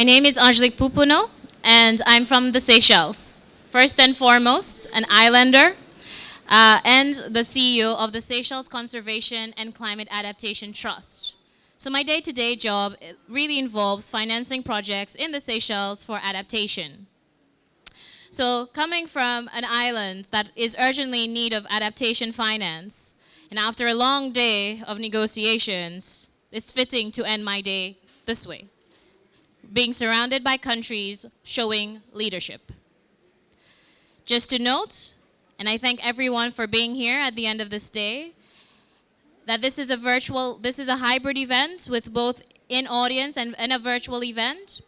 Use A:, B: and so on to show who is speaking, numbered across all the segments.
A: My name is Angelique Pouponneau, and I'm from the Seychelles. First and foremost, an islander, uh, and the CEO of the Seychelles Conservation and Climate Adaptation Trust. So my day-to-day -day job really involves financing projects in the Seychelles for adaptation. So coming from an island that is urgently in need of adaptation finance, and after a long day of negotiations, it's fitting to end my day this way, being surrounded by countries showing leadership. Just to note, and I thank everyone for being here at the end of this day, that this is a virtual, this is a hybrid event with both in audience and, and a virtual event.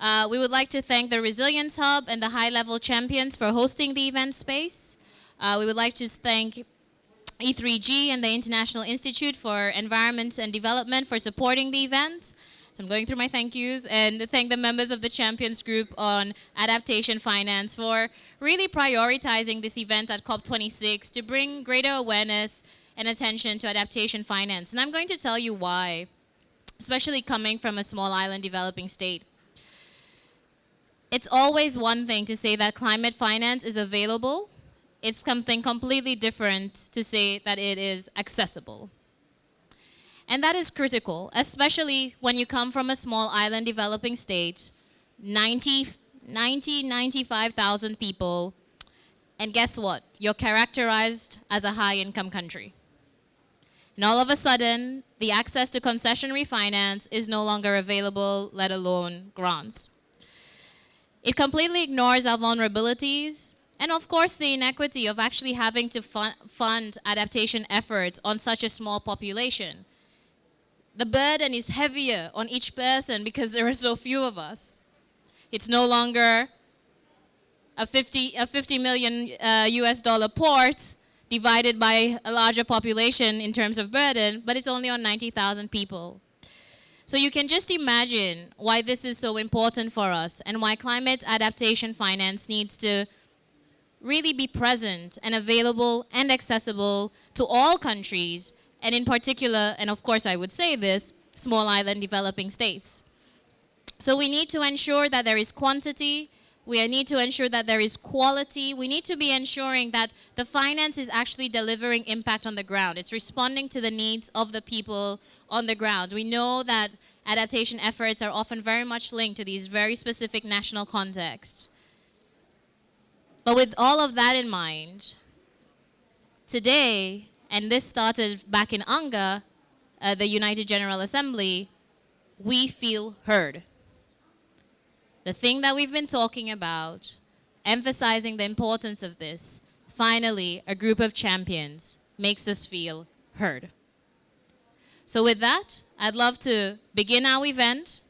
A: Uh, we would like to thank the Resilience Hub and the High Level Champions for hosting the event space. Uh, we would like to thank E3G and the International Institute for Environment and Development for supporting the event. So I'm going through my thank yous and thank the members of the Champions Group on Adaptation Finance for really prioritizing this event at COP26 to bring greater awareness and attention to adaptation finance. And I'm going to tell you why, especially coming from a small island developing state. It's always one thing to say that climate finance is available. It's something completely different to say that it is accessible. And that is critical, especially when you come from a small island developing state, 90, 90 95,000 people, and guess what? You're characterized as a high income country. And all of a sudden, the access to concessional finance is no longer available, let alone grants. It completely ignores our vulnerabilities and of course the inequity of actually having to fund adaptation efforts on such a small population. The burden is heavier on each person because there are so few of us. It's no longer a 50, a 50 million uh, US dollar port divided by a larger population in terms of burden, but it's only on 90,000 people. So you can just imagine why this is so important for us and why climate adaptation finance needs to really be present and available and accessible to all countries, and in particular, and of course I would say this, small island developing states. So we need to ensure that there is quantity we need to ensure that there is quality. We need to be ensuring that the finance is actually delivering impact on the ground. It's responding to the needs of the people on the ground. We know that adaptation efforts are often very much linked to these very specific national contexts. But with all of that in mind, today, and this started back in UNGA, uh, the United General Assembly, we feel heard the thing that we've been talking about, emphasizing the importance of this, finally, a group of champions makes us feel heard. So with that, I'd love to begin our event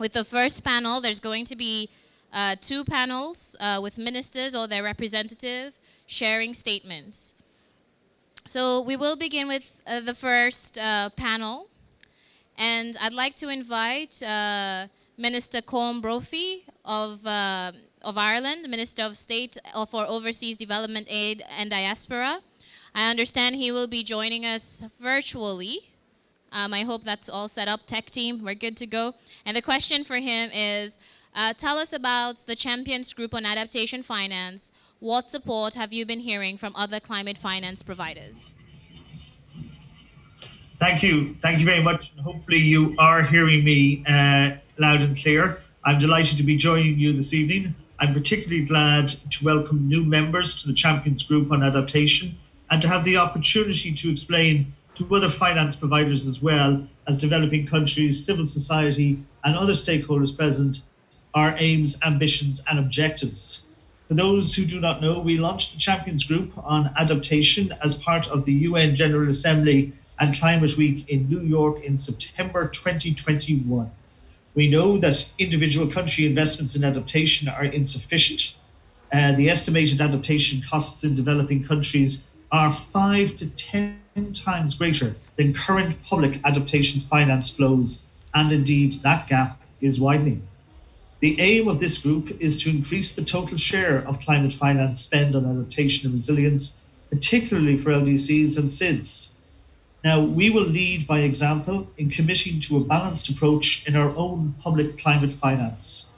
A: with the first panel. There's going to be uh, two panels uh, with ministers or their representative sharing statements. So we will begin with uh, the first uh, panel. And I'd like to invite uh, Minister Colm Brophy of, uh, of Ireland, Minister of State for Overseas Development Aid and Diaspora. I understand he will be joining us virtually. Um, I hope that's all set up. Tech team, we're good to go. And the question for him is, uh, tell us about the Champions Group on Adaptation Finance. What support have you been hearing from other climate finance providers?
B: Thank you. Thank you very much. Hopefully you are hearing me uh, loud and clear. I'm delighted to be joining you this evening. I'm particularly glad to welcome new members to the Champions Group on Adaptation and to have the opportunity to explain to other finance providers as well as developing countries, civil society and other stakeholders present our aims, ambitions and objectives. For those who do not know, we launched the Champions Group on Adaptation as part of the UN General Assembly and Climate Week in New York in September 2021. We know that individual country investments in adaptation are insufficient. Uh, the estimated adaptation costs in developing countries are five to 10 times greater than current public adaptation finance flows, and indeed that gap is widening. The aim of this group is to increase the total share of climate finance spend on adaptation and resilience, particularly for LDCs and SIDS. Now, we will lead by example in committing to a balanced approach in our own public climate finance.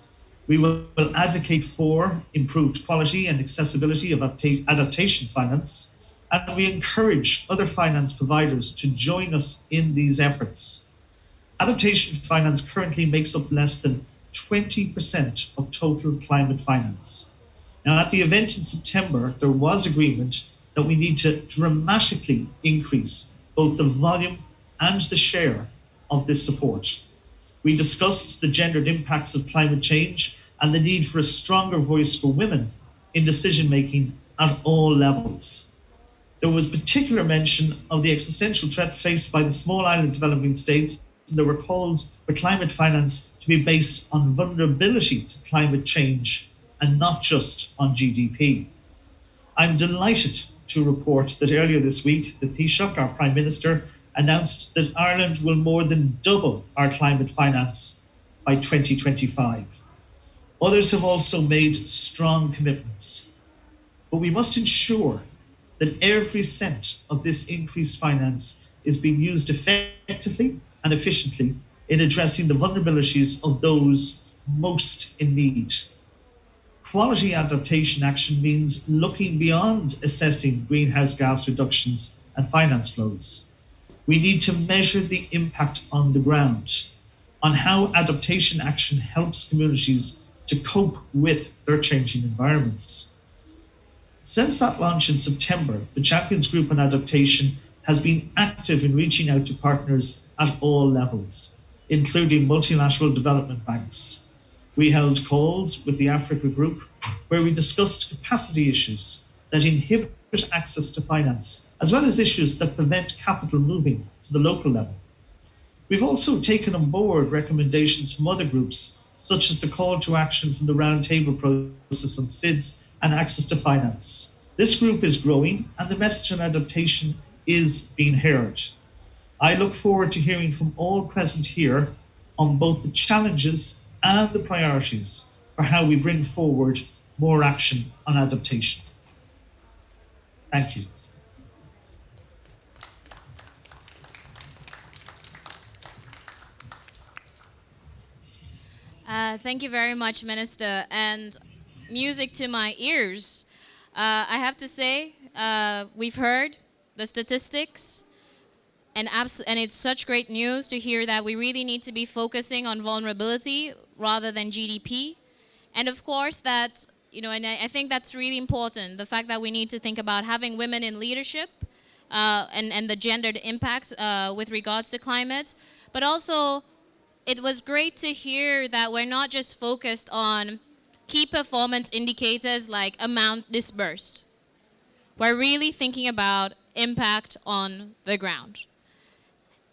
B: We will advocate for improved quality and accessibility of adaptation finance, and we encourage other finance providers to join us in these efforts. Adaptation finance currently makes up less than 20% of total climate finance. Now, at the event in September, there was agreement that we need to dramatically increase both the volume and the share of this support. We discussed the gendered impacts of climate change and the need for a stronger voice for women in decision making at all levels. There was particular mention of the existential threat faced by the small island developing states. There were calls for climate finance to be based on vulnerability to climate change and not just on GDP. I'm delighted to report that earlier this week, the Taoiseach, our Prime Minister, announced that Ireland will more than double our climate finance by 2025. Others have also made strong commitments. But we must ensure that every cent of this increased finance is being used effectively and efficiently in addressing the vulnerabilities of those most in need. Quality adaptation action means looking beyond assessing greenhouse gas reductions and finance flows. We need to measure the impact on the ground, on how adaptation action helps communities to cope with their changing environments. Since that launch in September, the Champions Group on Adaptation has been active in reaching out to partners at all levels, including multilateral development banks, we held calls with the Africa Group where we discussed capacity issues that inhibit access to finance, as well as issues that prevent capital moving to the local level. We've also taken on board recommendations from other groups, such as the call to action from the roundtable process on SIDS and access to finance. This group is growing and the message on adaptation is being heard. I look forward to hearing from all present here on both the challenges and the priorities for how we bring forward more action on adaptation. Thank you.
A: Uh, thank you very much, Minister. And music to my ears. Uh, I have to say, uh, we've heard the statistics, and, and it's such great news to hear that we really need to be focusing on vulnerability rather than GDP. And of course that, you know, and I, I think that's really important, the fact that we need to think about having women in leadership uh, and, and the gendered impacts uh, with regards to climate, but also it was great to hear that we're not just focused on key performance indicators like amount disbursed. We're really thinking about impact on the ground.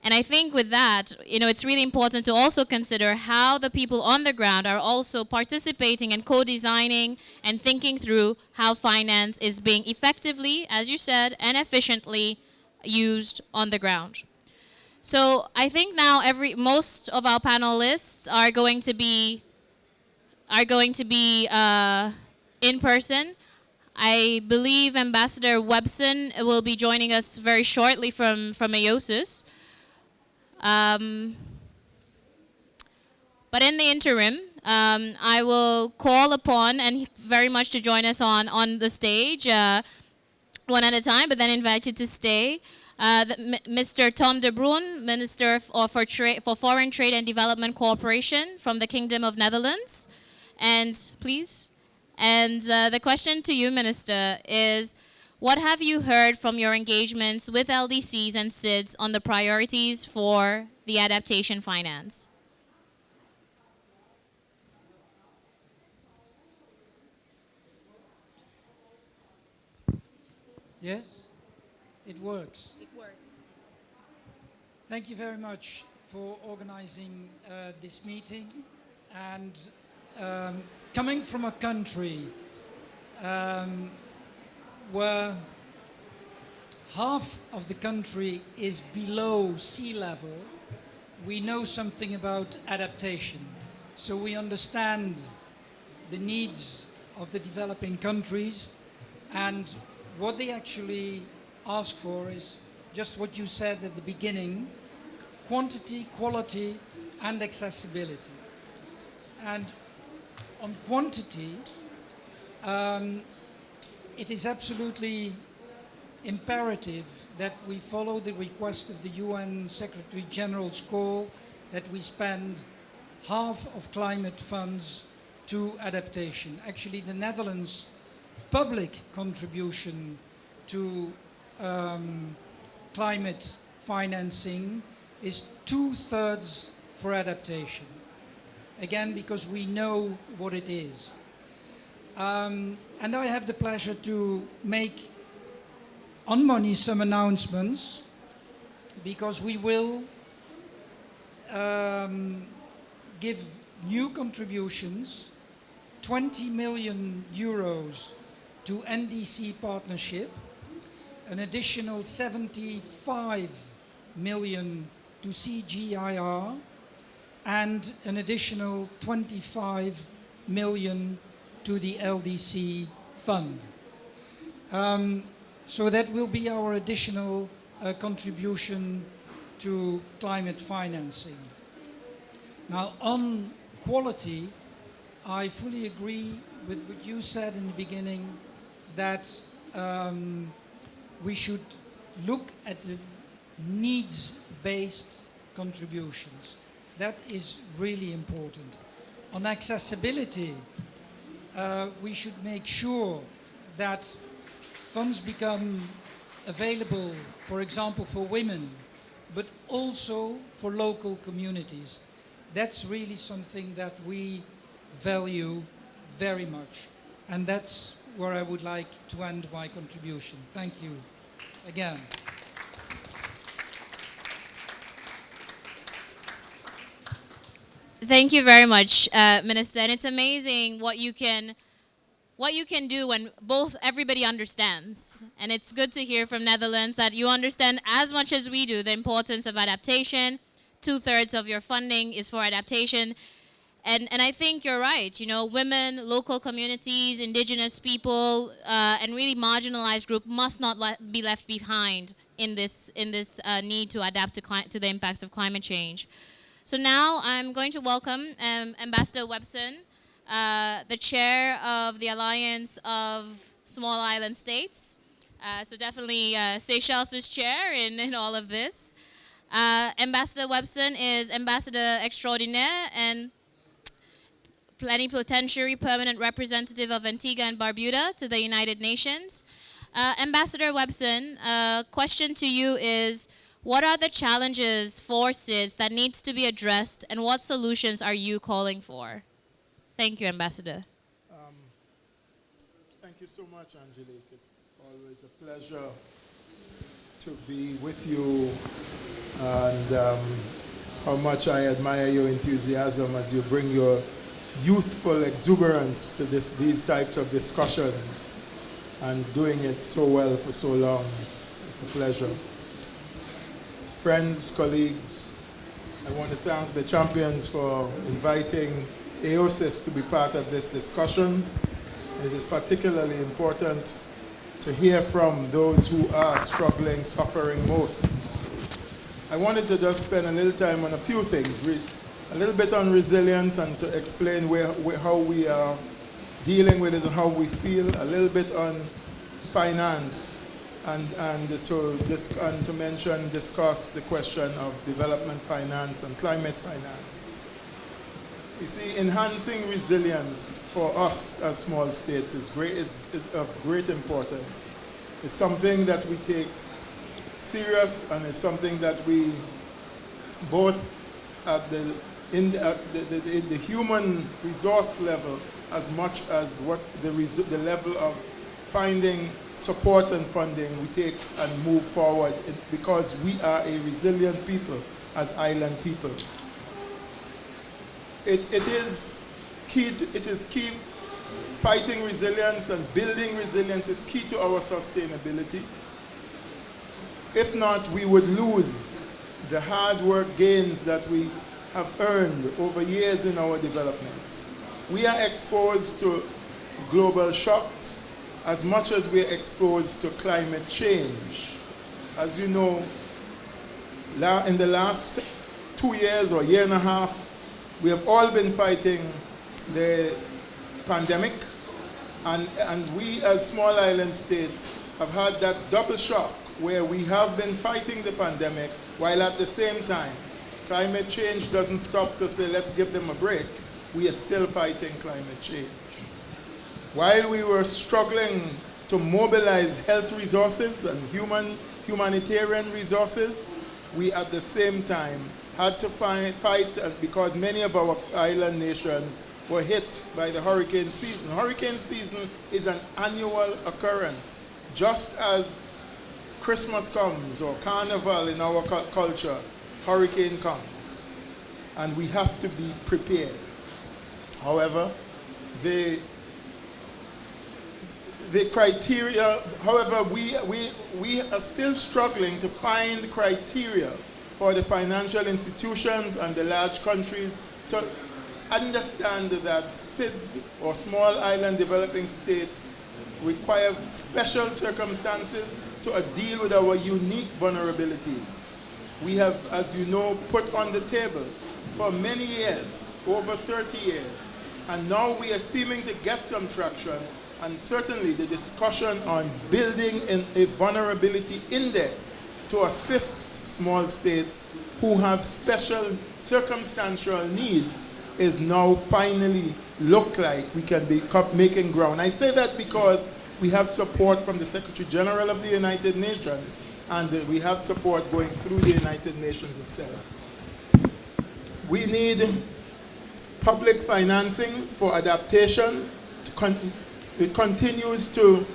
A: And I think with that, you know, it's really important to also consider how the people on the ground are also participating and co-designing and thinking through how finance is being effectively, as you said, and efficiently used on the ground. So I think now every most of our panelists are going to be are going to be uh, in person. I believe Ambassador Webson will be joining us very shortly from from AOSIS. Um, but in the interim, um, I will call upon and very much to join us on, on the stage uh, one at a time, but then invite you to stay. Uh, the, Mr. Tom de Bruijn, Minister for, for, for Foreign Trade and Development Cooperation from the Kingdom of Netherlands. And please. And uh, the question to you, Minister, is what have you heard from your engagements with LDCs and SIDS on the priorities for the adaptation finance?
C: Yes, it works.
A: It works.
C: Thank you very much for organizing uh, this meeting and um, coming from a country um, where half of the country is below sea level, we know something about adaptation. So we understand the needs of the developing countries and what they actually ask for is just what you said at the beginning, quantity, quality, and accessibility. And on quantity, um, it is absolutely imperative that we follow the request of the UN Secretary General's call that we spend half of climate funds to adaptation. Actually, the Netherlands' public contribution to um, climate financing is two-thirds for adaptation. Again, because we know what it is. Um, and I have the pleasure to make on money some announcements because we will um, give new contributions 20 million euros to NDC partnership, an additional 75 million to CGIAR, and an additional 25 million to the LDC fund. Um, so that will be our additional uh, contribution to climate financing. Now on quality, I fully agree with what you said in the beginning that um, we should look at the needs-based contributions. That is really important. On accessibility, uh, we should make sure that funds become available, for example, for women, but also for local communities. That's really something that we value very much. And that's where I would like to end my contribution. Thank you again.
A: Thank you very much, uh, Minister. And it's amazing what you can what you can do when both everybody understands. And it's good to hear from Netherlands that you understand as much as we do the importance of adaptation. Two-thirds of your funding is for adaptation. And, and I think you're right, you know, women, local communities, indigenous people, uh, and really marginalized group must not le be left behind in this, in this uh, need to adapt to, to the impacts of climate change. So now I'm going to welcome um, Ambassador Webson, uh, the chair of the Alliance of Small Island States. Uh, so definitely uh, Seychelles' chair in, in all of this. Uh, Ambassador Webson is Ambassador Extraordinaire and Plenipotentiary Permanent Representative of Antigua and Barbuda to the United Nations. Uh, Ambassador Webson, uh, question to you is, what are the challenges, forces that needs to be addressed and what solutions are you calling for? Thank you, Ambassador. Um,
D: thank you so much, Angelique. It's always a pleasure to be with you and um, how much I admire your enthusiasm as you bring your youthful exuberance to this, these types of discussions and doing it so well for so long. It's, it's a pleasure. Friends, colleagues, I want to thank the champions for inviting AOSIS to be part of this discussion. And it is particularly important to hear from those who are struggling, suffering most. I wanted to just spend a little time on a few things, a little bit on resilience and to explain where, where, how we are dealing with it and how we feel, a little bit on finance and, and, to, and to mention, discuss the question of development finance and climate finance. You see, enhancing resilience for us as small states is, great, of great importance. It's something that we take serious and it's something that we both at the, in the, at the, the, the human resource level as much as what the, the level of finding support and funding we take and move forward because we are a resilient people as island people it, it is key, to, it is key, fighting resilience and building resilience is key to our sustainability. If not, we would lose the hard work gains that we have earned over years in our development. We are exposed to global shocks as much as we are exposed to climate change. as you know, in the last two years or year and a half, we have all been fighting the pandemic, and, and we as small island states have had that double shock where we have been fighting the pandemic while at the same time climate change doesn't stop to say let's give them a break. We are still fighting climate change. While we were struggling to mobilize health resources and human humanitarian resources, we at the same time had to fight, fight because many of our island nations were hit by the hurricane season. Hurricane season is an annual occurrence. Just as Christmas comes or carnival in our culture, hurricane comes. And we have to be prepared. However, the the criteria, however, we, we, we are still struggling to find criteria for the financial institutions and the large countries to understand that SIDS or small island developing states require special circumstances to deal with our unique vulnerabilities. We have, as you know, put on the table for many years, over 30 years, and now we are seeming to get some traction and certainly the discussion on building in a vulnerability index to assist small states who have special circumstantial needs is now finally look like we can be making ground. I say that because we have support from the Secretary General of the United Nations and uh, we have support going through the United Nations itself. We need public financing for adaptation. It continues to,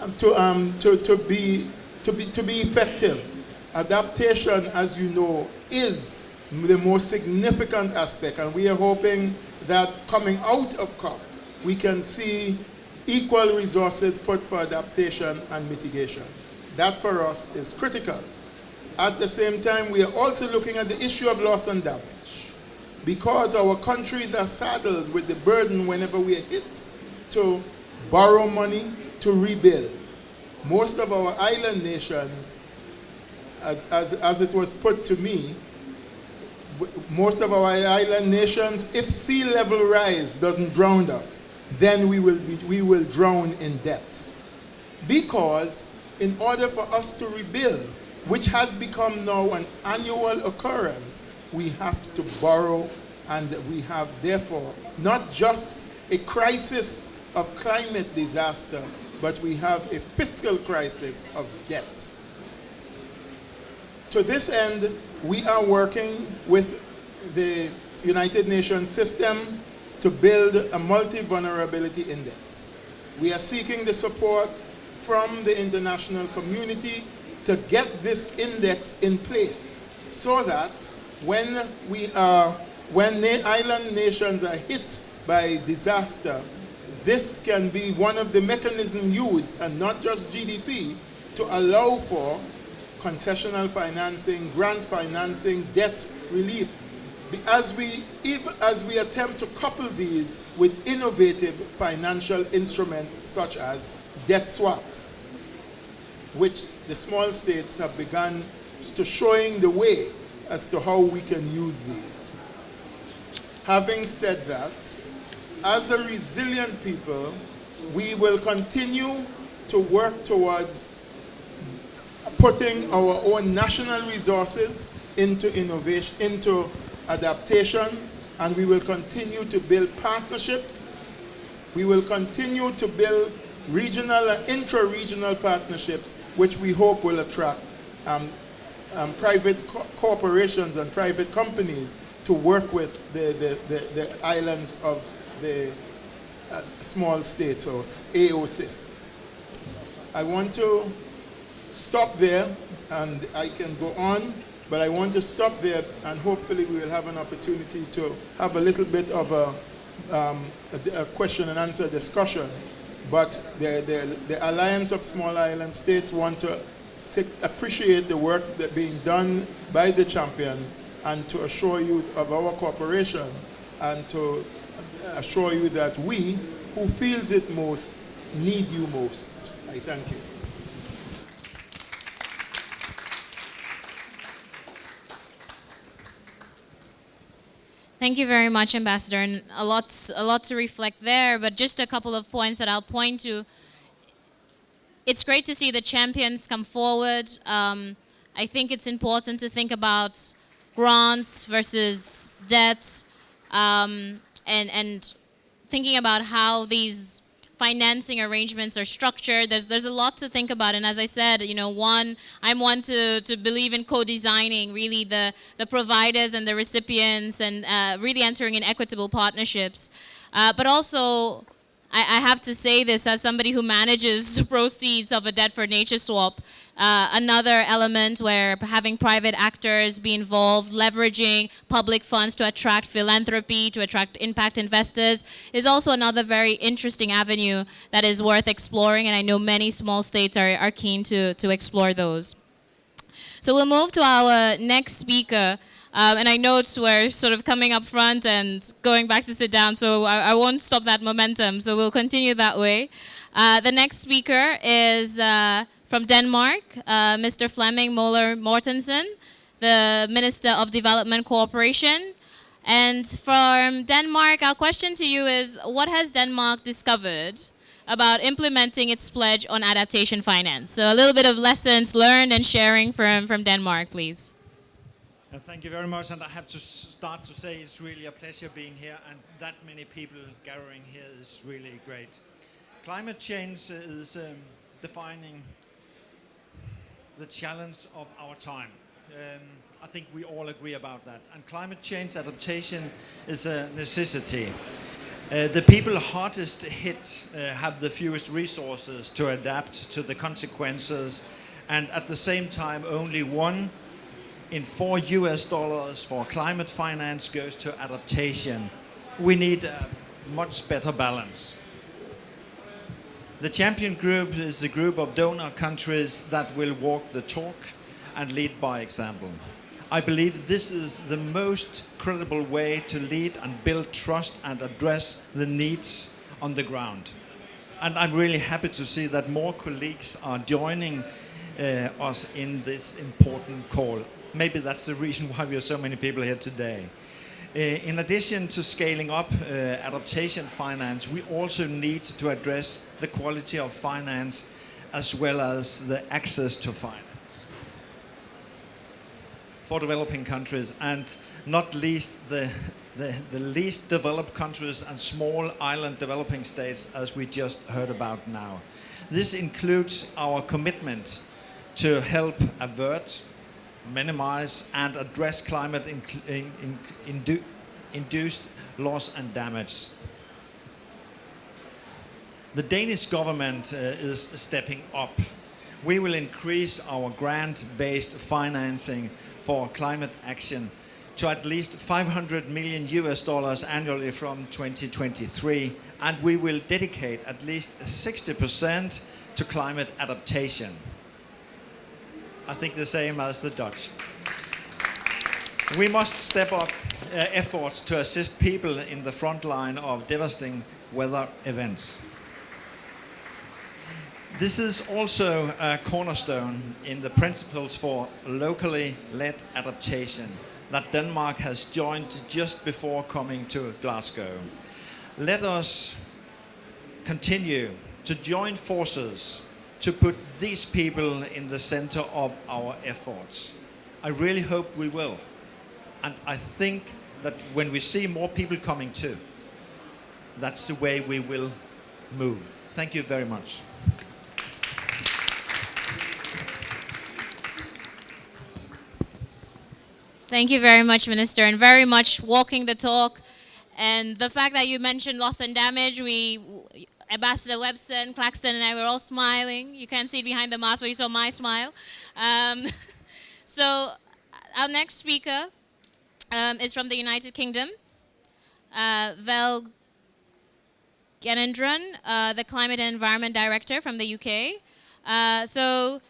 D: um, to, um, to, to, be, to, be, to be effective. Adaptation, as you know, is the most significant aspect, and we are hoping that coming out of COP, we can see equal resources put for adaptation and mitigation. That for us is critical. At the same time, we are also looking at the issue of loss and damage. Because our countries are saddled with the burden whenever we are hit to borrow money to rebuild. Most of our island nations, as, as, as it was put to me, most of our island nations, if sea level rise doesn't drown us, then we will, be, we will drown in debt. Because in order for us to rebuild, which has become now an annual occurrence, we have to borrow and we have therefore not just a crisis of climate disaster, but we have a fiscal crisis of debt. To this end, we are working with the United Nations system to build a multi-vulnerability index. We are seeking the support from the international community to get this index in place so that when we are when island nations are hit by disaster, this can be one of the mechanisms used, and not just GDP, to allow for concessional financing, grant financing, debt relief. As we, even as we attempt to couple these with innovative financial instruments such as debt swaps, which the small states have begun to showing the way as to how we can use these. Having said that, as a resilient people, we will continue to work towards putting our own national resources into innovation, into adaptation, and we will continue to build partnerships. We will continue to build regional and intra-regional partnerships, which we hope will attract um, um, private co corporations and private companies to work with the, the, the, the islands of the uh, small states or AOSIS. I want to stop there and I can go on, but I want to stop there and hopefully we will have an opportunity to have a little bit of a, um, a, a question and answer discussion. But the, the, the Alliance of Small Island States want to appreciate the work that being done by the champions and to assure you of our cooperation and to assure you that we, who feels it most, need you most. I thank you.
A: Thank you very much, Ambassador. And a lot, a lot to reflect there, but just a couple of points that I'll point to. It's great to see the champions come forward. Um, I think it's important to think about grants versus debts. Um, and and thinking about how these financing arrangements are structured. There's there's a lot to think about, and as I said, you know, one I'm one to to believe in co-designing really the the providers and the recipients, and uh, really entering in equitable partnerships, uh, but also. I, I have to say this as somebody who manages proceeds of a debt for nature swap. Uh, another element where having private actors be involved, leveraging public funds to attract philanthropy, to attract impact investors, is also another very interesting avenue that is worth exploring, and I know many small states are, are keen to, to explore those. So we'll move to our next speaker. Um, and I note we're sort of coming up front and going back to sit down, so I, I won't stop that momentum. So we'll continue that way. Uh, the next speaker is uh, from Denmark, uh, Mr. Flemming Møller Mortensen, the Minister of Development Cooperation. And from Denmark, our question to you is, what has Denmark discovered about implementing its pledge on adaptation finance? So a little bit of lessons learned and sharing from, from Denmark, please.
E: Uh, thank you very much, and I have to start to say it's really a pleasure being here, and that many people gathering here is really great. Climate change is um, defining the challenge of our time. Um, I think we all agree about that. And climate change adaptation is a necessity. Uh, the people hardest hit uh, have the fewest resources to adapt to the consequences, and at the same time, only one in four US dollars for climate finance goes to adaptation. We need a much better balance. The champion group is a group of donor countries that will walk the talk and lead by example. I believe this is the most credible way to lead and build trust and address the needs on the ground. And I'm really happy to see that more colleagues are joining uh, us in this important call. Maybe that's the reason why we are so many people here today. Uh, in addition to scaling up uh, adaptation finance, we also need to address the quality of finance as well as the access to finance for developing countries and not least the, the, the least developed countries and small island developing states as we just heard about now. This includes our commitment to help avert minimize and address climate in, in, in, indu induced loss and damage. The Danish government uh, is stepping up. We will increase our grant-based financing for climate action to at least 500 million US dollars annually from 2023 and we will dedicate at least 60% to climate adaptation. I think the same as the Dutch. We must step up uh, efforts to assist people in the front line of devastating weather events. This is also a cornerstone in the principles for locally led adaptation that Denmark has joined just before coming to Glasgow. Let us continue to join forces to put these people in the center of our efforts. I really hope we will. And I think that when we see more people coming too, that's the way we will move. Thank you very much.
A: Thank you very much, Minister, and very much walking the talk. And the fact that you mentioned loss and damage, we Ambassador Webson, Claxton, and I were all smiling. You can't see it behind the mask, but you saw my smile. Um, so our next speaker um, is from the United Kingdom, uh, Vel Gnanendran, uh, the Climate and Environment Director from the UK. Uh, so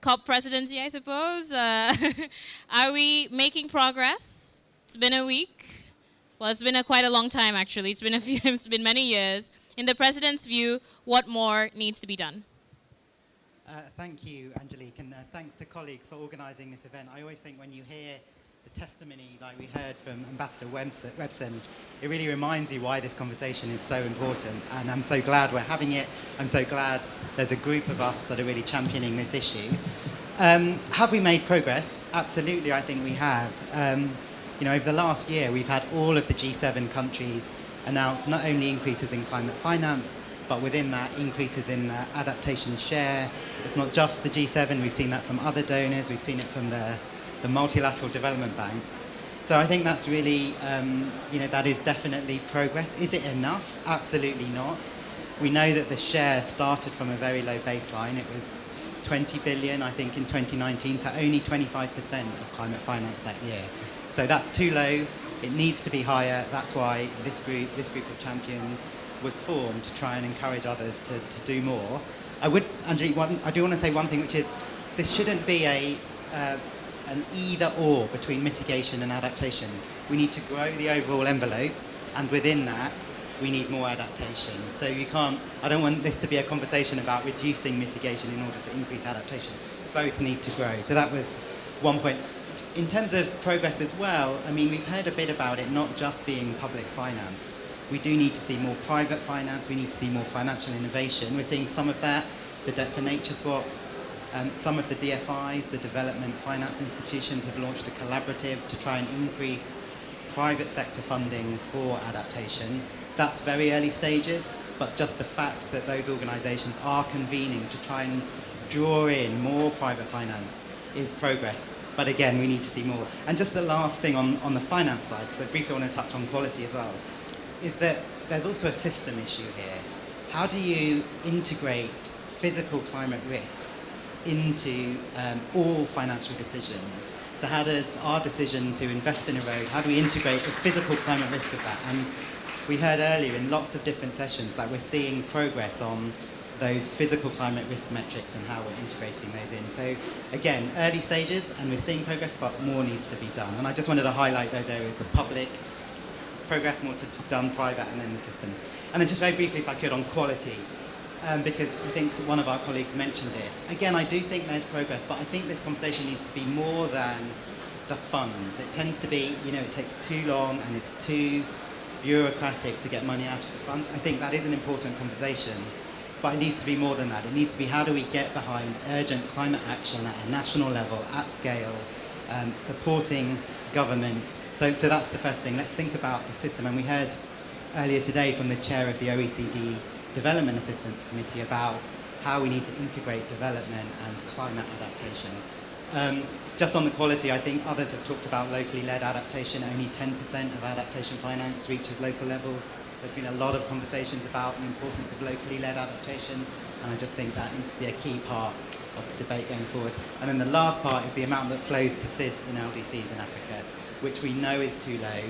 A: COP presidency, I suppose. Uh, are we making progress? It's been a week. Well, it's been a, quite a long time, actually. It's been a few. It's been many years in the President's view, what more needs to be done?
F: Uh, thank you, Angelique, and uh, thanks to colleagues for organising this event. I always think when you hear the testimony like we heard from Ambassador Webson, it really reminds you why this conversation is so important. And I'm so glad we're having it. I'm so glad there's a group of us that are really championing this issue. Um, have we made progress? Absolutely, I think we have. Um, you know, over the last year, we've had all of the G7 countries announce not only increases in climate finance, but within that, increases in uh, adaptation share. It's not just the G7, we've seen that from other donors, we've seen it from the, the multilateral development banks. So I think that's really, um, you know, that is definitely progress. Is it enough? Absolutely not. We know that the share started from a very low baseline. It was 20 billion, I think, in 2019, so only 25% of climate finance that year. So that's too low. It needs to be higher. That's why this group, this group of champions was formed to try and encourage others to, to do more. I would, Angelique, one, I do want to say one thing, which is this shouldn't be a, uh, an either or between mitigation and adaptation. We need to grow the overall envelope, and within that, we need more adaptation. So you can't, I don't want this to be a conversation about reducing mitigation in order to increase adaptation. Both need to grow. So that was one point. In terms of progress as well, I mean, we've heard a bit about it not just being public finance. We do need to see more private finance, we need to see more financial innovation. We're seeing some of that, the debt for nature swaps, um, some of the DFIs, the development finance institutions have launched a collaborative to try and increase private sector funding for adaptation. That's very early stages, but just the fact that those organisations are convening to try and draw in more private finance is progress. But again, we need to see more. And just the last thing on, on the finance side, because I briefly want to touch on quality as well, is that there's also a system issue here. How do you integrate physical climate risk into um, all financial decisions? So how does our decision to invest in a road, how do we integrate the physical climate risk of that? And we heard earlier in lots of different sessions that we're seeing progress on those physical climate risk metrics and how we're integrating those in. So again, early stages and we're seeing progress, but more needs to be done. And I just wanted to highlight those areas, the public, progress more to be done, private, and then the system. And then just very briefly, if I could, on quality, um, because I think one of our colleagues mentioned it. Again, I do think there's progress, but I think this conversation needs to be more than the funds. It tends to be, you know, it takes too long and it's too bureaucratic to get money out of the funds. I think that is an important conversation, but it needs to be more than that. It needs to be how do we get behind urgent climate action at a national level, at scale, um, supporting governments. So, so that's the first thing. Let's think about the system. And we heard earlier today from the chair of the OECD Development Assistance Committee about how we need to integrate development and climate adaptation. Um, just on the quality, I think others have talked about locally led adaptation. Only 10% of adaptation finance reaches local levels. There's been a lot of conversations about the importance of locally led adaptation, and I just think that needs to be a key part of the debate going forward. And then the last part is the amount that flows to SIDS and LDCs in Africa, which we know is too low.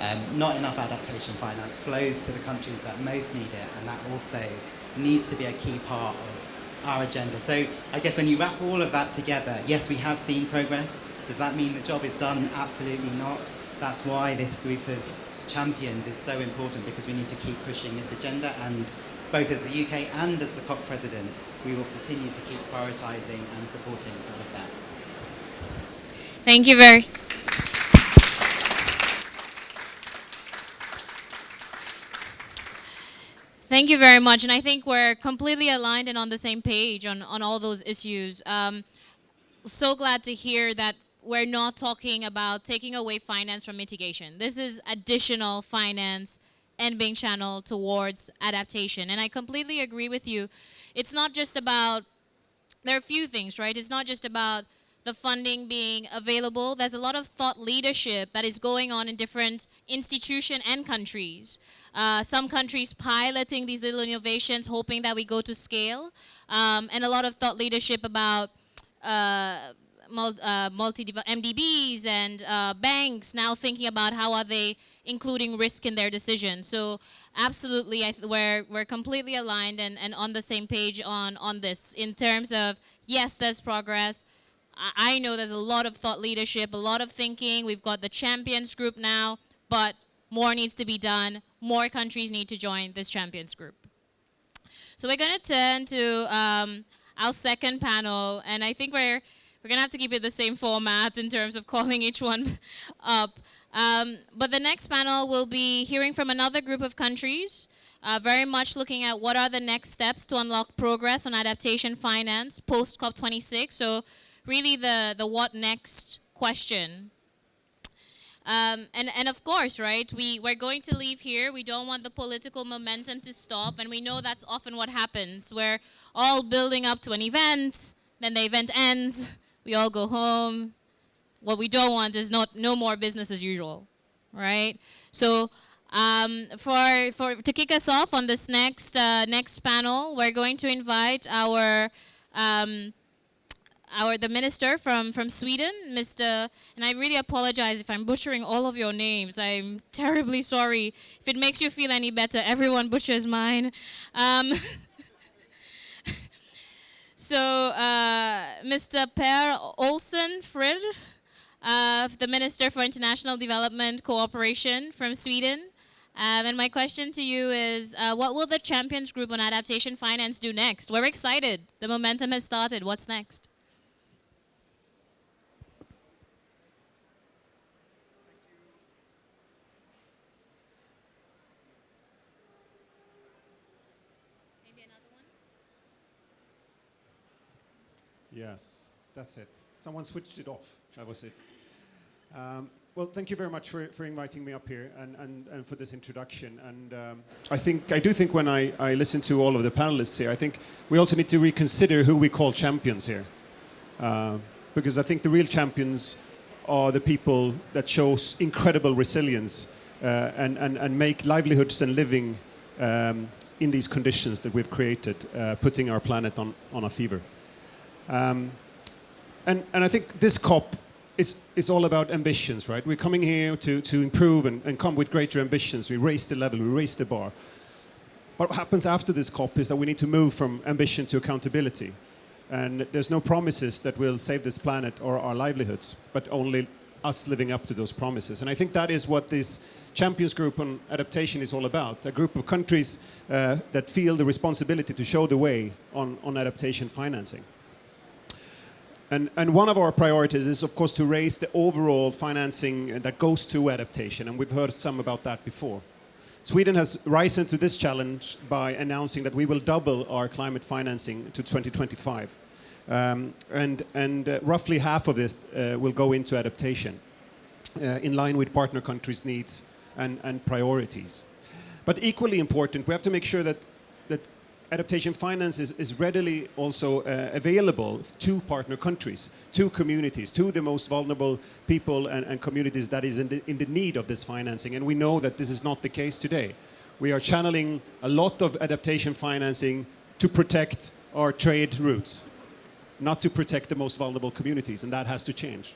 F: Um, not enough adaptation finance flows to the countries that most need it, and that also needs to be a key part of our agenda. So I guess when you wrap all of that together, yes, we have seen progress. Does that mean the job is done? Absolutely not. That's why this group of champions is so important because we need to keep pushing this agenda and both as the UK and as the COP president, we will continue to keep prioritising and supporting all of that.
A: Thank you very Thank you very much. And I think we're completely aligned and on the same page on, on all those issues. Um, so glad to hear that we're not talking about taking away finance from mitigation. This is additional finance and being channeled towards adaptation. And I completely agree with you. It's not just about, there are a few things, right? It's not just about the funding being available. There's a lot of thought leadership that is going on in different institutions and countries. Uh, some countries piloting these little innovations, hoping that we go to scale, um, and a lot of thought leadership about uh, uh, multi MDBs and uh, banks now thinking about how are they including risk in their decisions. So absolutely, we're, we're completely aligned and, and on the same page on, on this in terms of, yes, there's progress. I, I know there's a lot of thought leadership, a lot of thinking. We've got the champions group now, but more needs to be done. More countries need to join this champions group. So we're going to turn to um, our second panel, and I think we're we're gonna have to keep it the same format in terms of calling each one up. Um, but the next panel will be hearing from another group of countries, uh, very much looking at what are the next steps to unlock progress on adaptation finance post COP26. So really the, the what next question. Um, and, and of course, right, we, we're going to leave here. We don't want the political momentum to stop. And we know that's often what happens. We're all building up to an event, then the event ends, we all go home. What we don't want is not, no more business as usual, right? So um, for, for, to kick us off on this next, uh, next panel, we're going to invite our um, our the minister from from Sweden, Mr. And I really apologize if I'm butchering all of your names. I'm terribly sorry. If it makes you feel any better, everyone butchers mine. Um, so, uh, Mr. Per Olsson Fridh, uh, the Minister for International Development Cooperation from Sweden. Um, and my question to you is, uh, what will the Champions Group on Adaptation Finance do next? We're excited. The momentum has started. What's next?
G: Yes, that's it. Someone switched it off. That was it. Um, well, thank you very much for, for inviting me up here and, and, and for this introduction. And um, I think I do think when I, I listen to all of the panelists here, I think we also need to reconsider who we call champions here, uh, because I think the real champions are the people that show incredible resilience uh, and, and, and make livelihoods and living um, in these conditions that we've created, uh, putting our planet on, on a fever. Um, and, and I think this COP is, is all about ambitions, right? We're coming here to, to improve and, and come with greater ambitions. We raise the level, we raise the bar. What happens after this COP is that we need to move from ambition to accountability. And there's no promises that will save this planet or our livelihoods, but only us living up to those promises. And I think that is what this Champions Group on Adaptation is all about, a group of countries uh, that feel the responsibility to show the way on, on adaptation financing. And, and, one of our priorities is, of course, to raise the overall financing that goes to adaptation, and we've heard some about that before. Sweden has risen to this challenge by announcing that we will double our climate financing to 2025. Um, and, and uh, roughly half of this uh, will go into adaptation, uh, in line with partner countries' needs and, and priorities. But equally important, we have to make sure that adaptation finance is, is readily also uh, available to partner countries, to communities, to the most vulnerable people and, and communities that is in the, in the, need of this financing. And we know that this is not the case today. We are channeling a lot of adaptation financing to protect our trade routes, not to protect the most vulnerable communities, and that has to change.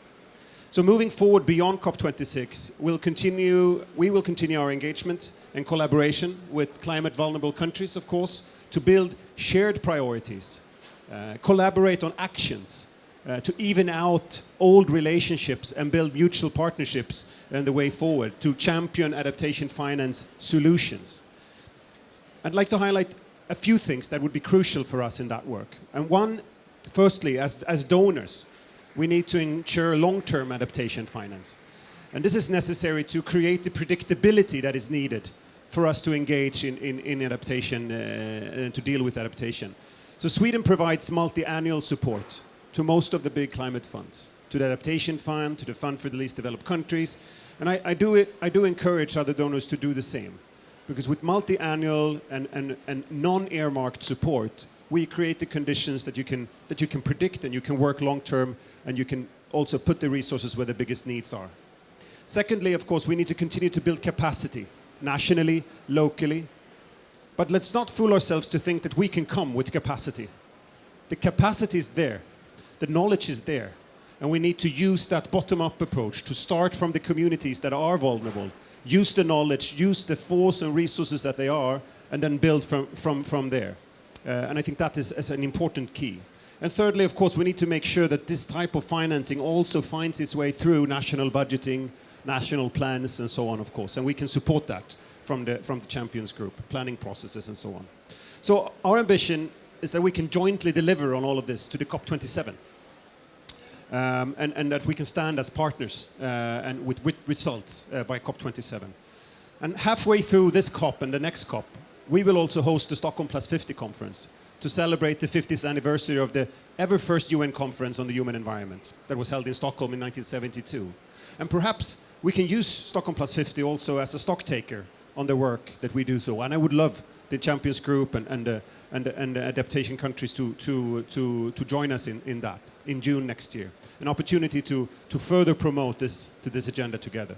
G: So moving forward beyond COP26, we'll continue, we will continue our engagement and collaboration with climate vulnerable countries, of course, to build shared priorities, uh, collaborate on actions, uh, to even out old relationships and build mutual partnerships and the way forward, to champion adaptation finance solutions. I'd like to highlight a few things that would be crucial for us in that work. And one, firstly, as, as donors, we need to ensure long-term adaptation finance. And this is necessary to create the predictability that is needed for us to engage in, in, in adaptation uh, and to deal with adaptation. So Sweden provides multi-annual support to most of the big climate funds, to the Adaptation Fund, to the Fund for the Least Developed Countries. And I, I do, it, I do encourage other donors to do the same. Because with multi-annual and, and, and non-earmarked support, we create the conditions that you, can, that you can predict and you can work long-term and you can also put the resources where the biggest needs are. Secondly, of course, we need to continue to build capacity nationally, locally. But let's not fool ourselves to think that we can come with capacity. The capacity is there. The knowledge is there. And we need to use that bottom-up approach to start from the communities that are vulnerable, use the knowledge, use the force and resources that they are, and then build from, from, from there. Uh, and I think that is, is an important key. And thirdly, of course, we need to make sure that this type of financing also finds its way through national budgeting, national plans and so on, of course. And we can support that from the, from the Champions Group, planning processes and so on. So our ambition is that we can jointly deliver on all of this to the COP27. um, and, and that we can stand as partners uh, and with, with results uh, by COP27. And halfway through this COP and the next COP, we will also host the Stockholm Plus 50 conference to celebrate the 50th anniversary of the ever first UN conference on the human environment that was held in Stockholm in 1972. And perhaps we can use Stockholm Plus 50 also as a stock taker on the work that we do so. And I would love the Champions Group and, and, uh, and, and the adaptation countries to, to, to, to join us in, in that in June next year. An opportunity to, to further promote this, to this agenda together.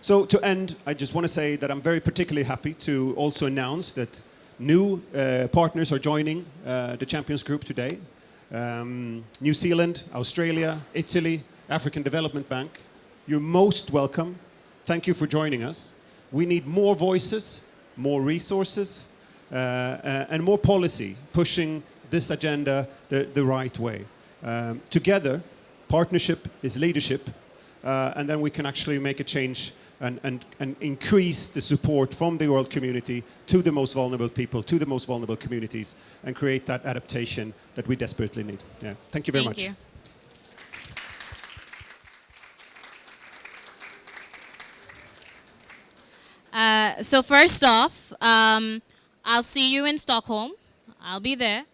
G: So to end, I just want to say that I'm very particularly happy to also announce that new uh, partners are joining uh, the Champions Group today. Um, New Zealand, Australia, Italy, African Development Bank. You're most welcome. Thank you for joining us. We need more voices, more resources, uh, uh and more policy pushing this agenda the, the right way. Um, together, partnership is leadership, uh, and then we can actually make a change and, and, and increase the support from the world community to the most vulnerable people, to the most vulnerable communities, and create that adaptation that we desperately need. Yeah. Thank you very
A: Thank
G: much.
A: You. Uh, so first off, um, I'll see you in Stockholm. I'll be there.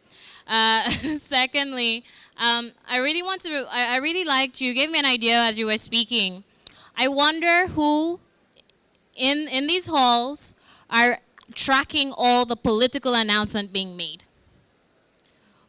A: Uh, secondly, um, I really want to, I, I really liked, you gave me an idea as you were speaking I wonder who in, in these halls are tracking all the political announcement being made.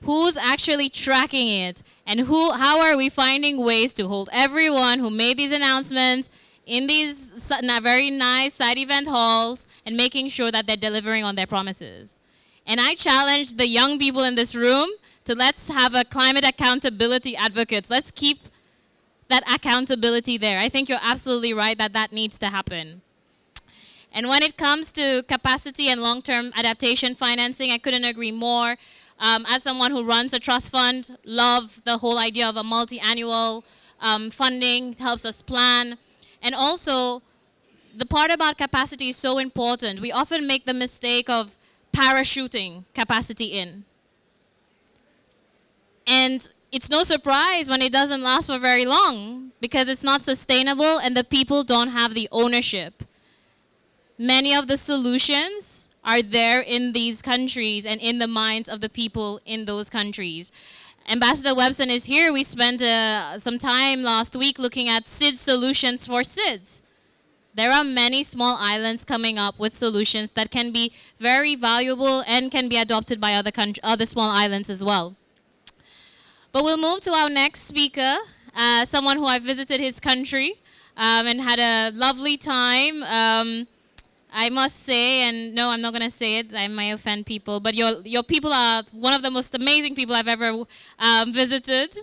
A: Who's actually tracking it? And who, how are we finding ways to hold everyone who made these announcements in these very nice side event halls and making sure that they're delivering on their promises? And I challenge the young people in this room to let's have a climate accountability advocates. Let's keep that accountability there. I think you're absolutely right that that needs to happen. And when it comes to capacity and long-term adaptation financing, I couldn't agree more. Um, as someone who runs a trust fund, love the whole idea of a multi-annual um, funding, helps us plan. And also, the part about capacity is so important. We often make the mistake of parachuting capacity in. And it's no surprise when it doesn't last for very long because it's not sustainable and the people don't have the ownership. Many of the solutions are there in these countries and in the minds of the people in those countries. Ambassador Webson is here. We spent uh, some time last week looking at SIDS solutions for SIDS. There are many small islands coming up with solutions that can be very valuable and can be adopted by other, other small islands as well. But we'll move to our next speaker, uh, someone who I visited his country um, and had a lovely time. Um, I must say, and no, I'm not going to say it, I might offend people, but your, your people are one of the most amazing people I've ever um, visited.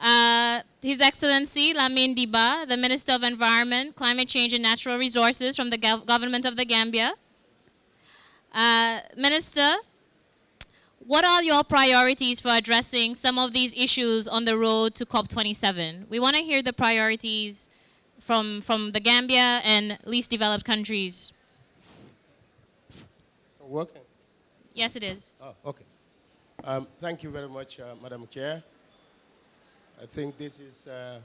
A: Uh, His Excellency Lamin Dibba, the Minister of Environment, Climate Change and Natural Resources from the government of the Gambia. Uh, Minister, what are your priorities for addressing some of these issues on the road to COP27? We want to hear the priorities from, from the Gambia and least developed countries.
H: Working?
A: Yes, it is.
H: Oh, okay. Um, thank you very much, uh, Madam Chair. I think this is uh,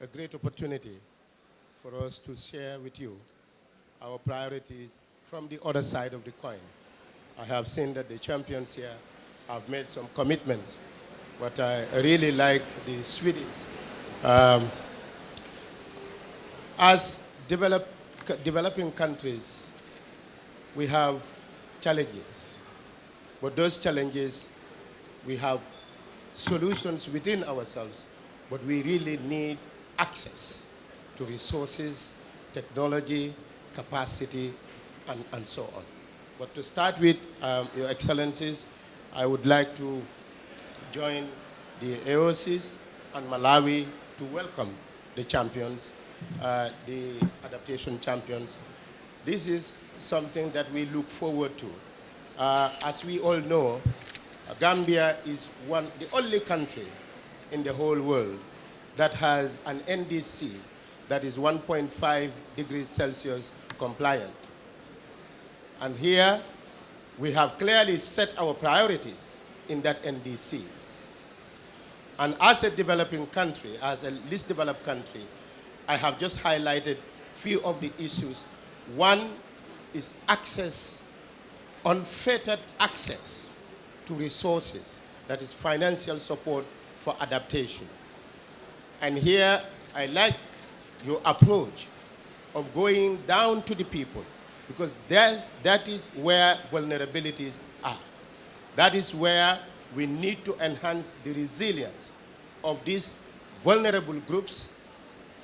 H: a great opportunity for us to share with you our priorities from the other side of the coin. I have seen that the champions here have made some commitments. But I really like the Swedish. Um, as develop, developing countries, we have challenges. But those challenges, we have solutions within ourselves, but we really need access to resources, technology, capacity, and, and so on. But to start with, um, Your Excellencies, I would like to join the AOSIS and Malawi to welcome the champions, uh, the adaptation champions. This is something that we look forward to. Uh, as we all know, Gambia is one, the only country in the whole world that has an NDC that is 1.5 degrees Celsius compliant. And here we have clearly set our priorities in that NDC. And as a developing country, as a least developed country, I have just highlighted few of the issues. One is access, unfettered access to resources, that is financial support for adaptation. And here I like your approach of going down to the people because that, that is where vulnerabilities are. That is where we need to enhance the resilience of these vulnerable groups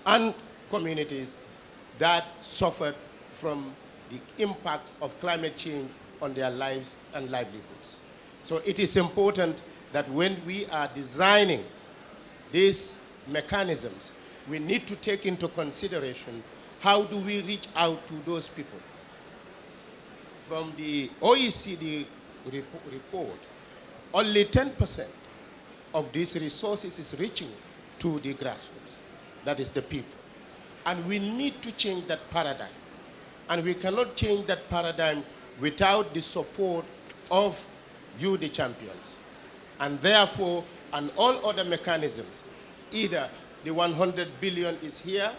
H: and communities that suffered from the impact of climate change on their lives and livelihoods. So it is important that when we are designing these mechanisms, we need to take into consideration how do we reach out to those people. From the OECD report, only 10% of these resources is reaching to the grassroots, that is the people. And we need to change that paradigm. And we cannot change that paradigm without the support of you, the champions. And therefore, and all other mechanisms, either the 100 billion is here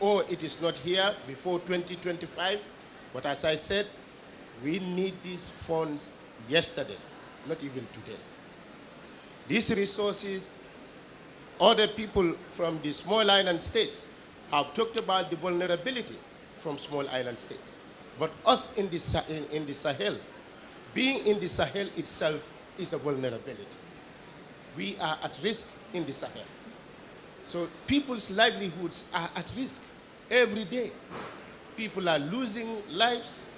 H: or it is not here before 2025. But as I said, we need these funds yesterday, not even today. These resources, other people from the small island states have talked about the vulnerability from small island states. But us in the, in, in the Sahel, being in the Sahel itself is a vulnerability. We are at risk in the Sahel. So people's livelihoods are at risk every day. People are losing lives.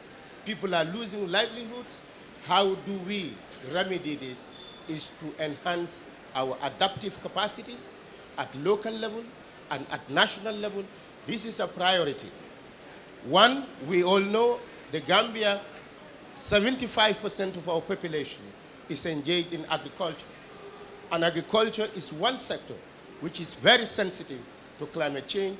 H: People are losing livelihoods. How do we remedy this? Is to enhance our adaptive capacities at local level and at national level. This is a priority. One, we all know the Gambia, 75% of our population is engaged in agriculture. And agriculture is one sector which is very sensitive to climate change,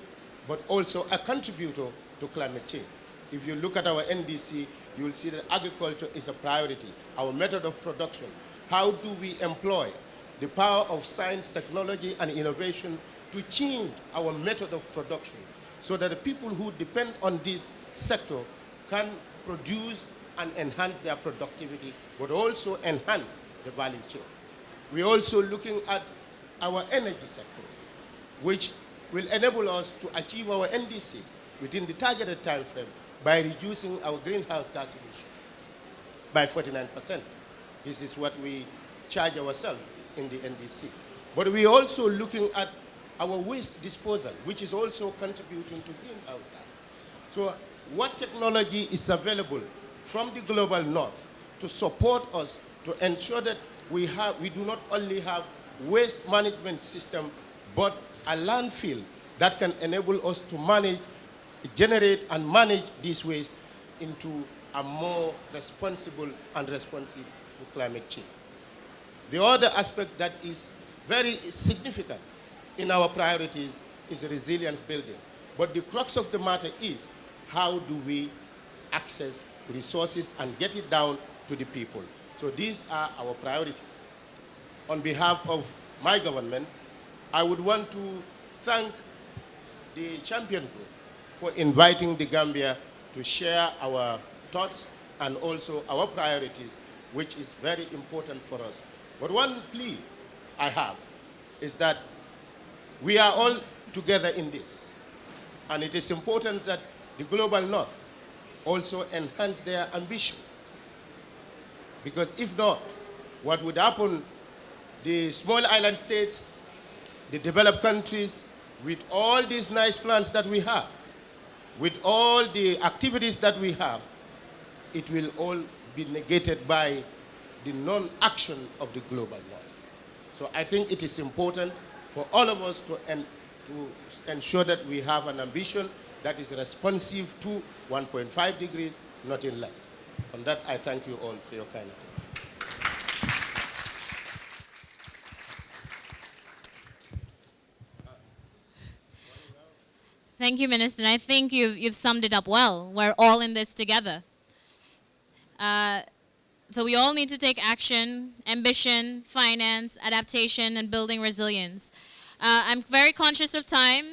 H: but also a contributor to climate change. If you look at our NDC, you'll see that agriculture is a priority, our method of production. How do we employ the power of science, technology, and innovation to change our method of production so that the people who depend on this sector can produce and enhance their productivity, but also enhance the value chain. We're also looking at our energy sector, which will enable us to achieve our NDC within the targeted time frame by reducing our greenhouse gas emission by 49%. This is what we charge ourselves in the NDC. But we're also looking at our waste disposal, which is also contributing to greenhouse gas. So what technology is available from the global north to support us to ensure that we, have, we do not only have waste management system, but a landfill that can enable us to manage, generate and manage this waste into a more responsible and responsive to climate change. The other aspect that is very significant in our priorities is resilience building. But the crux of the matter is how do we access resources and get it down to the people. So these are our priorities on behalf of my government, I would want to thank the champion group for inviting the Gambia to share our thoughts and also our priorities, which is very important for us. But one plea I have is that we are all together in this. And it is important that the global north also enhance their ambition. Because if not, what would happen the small island states, the developed countries, with all these nice plans that we have, with all the activities that we have, it will all be negated by the non-action of the global north. So I think it is important for all of us to, en to ensure that we have an ambition that is responsive to 1.5 degrees, nothing less. On that, I thank you all for your kind attention.
A: Thank you, Minister. I think you've, you've summed it up well. We're all in this together. Uh, so we all need to take action, ambition, finance, adaptation, and building resilience. Uh, I'm very conscious of time,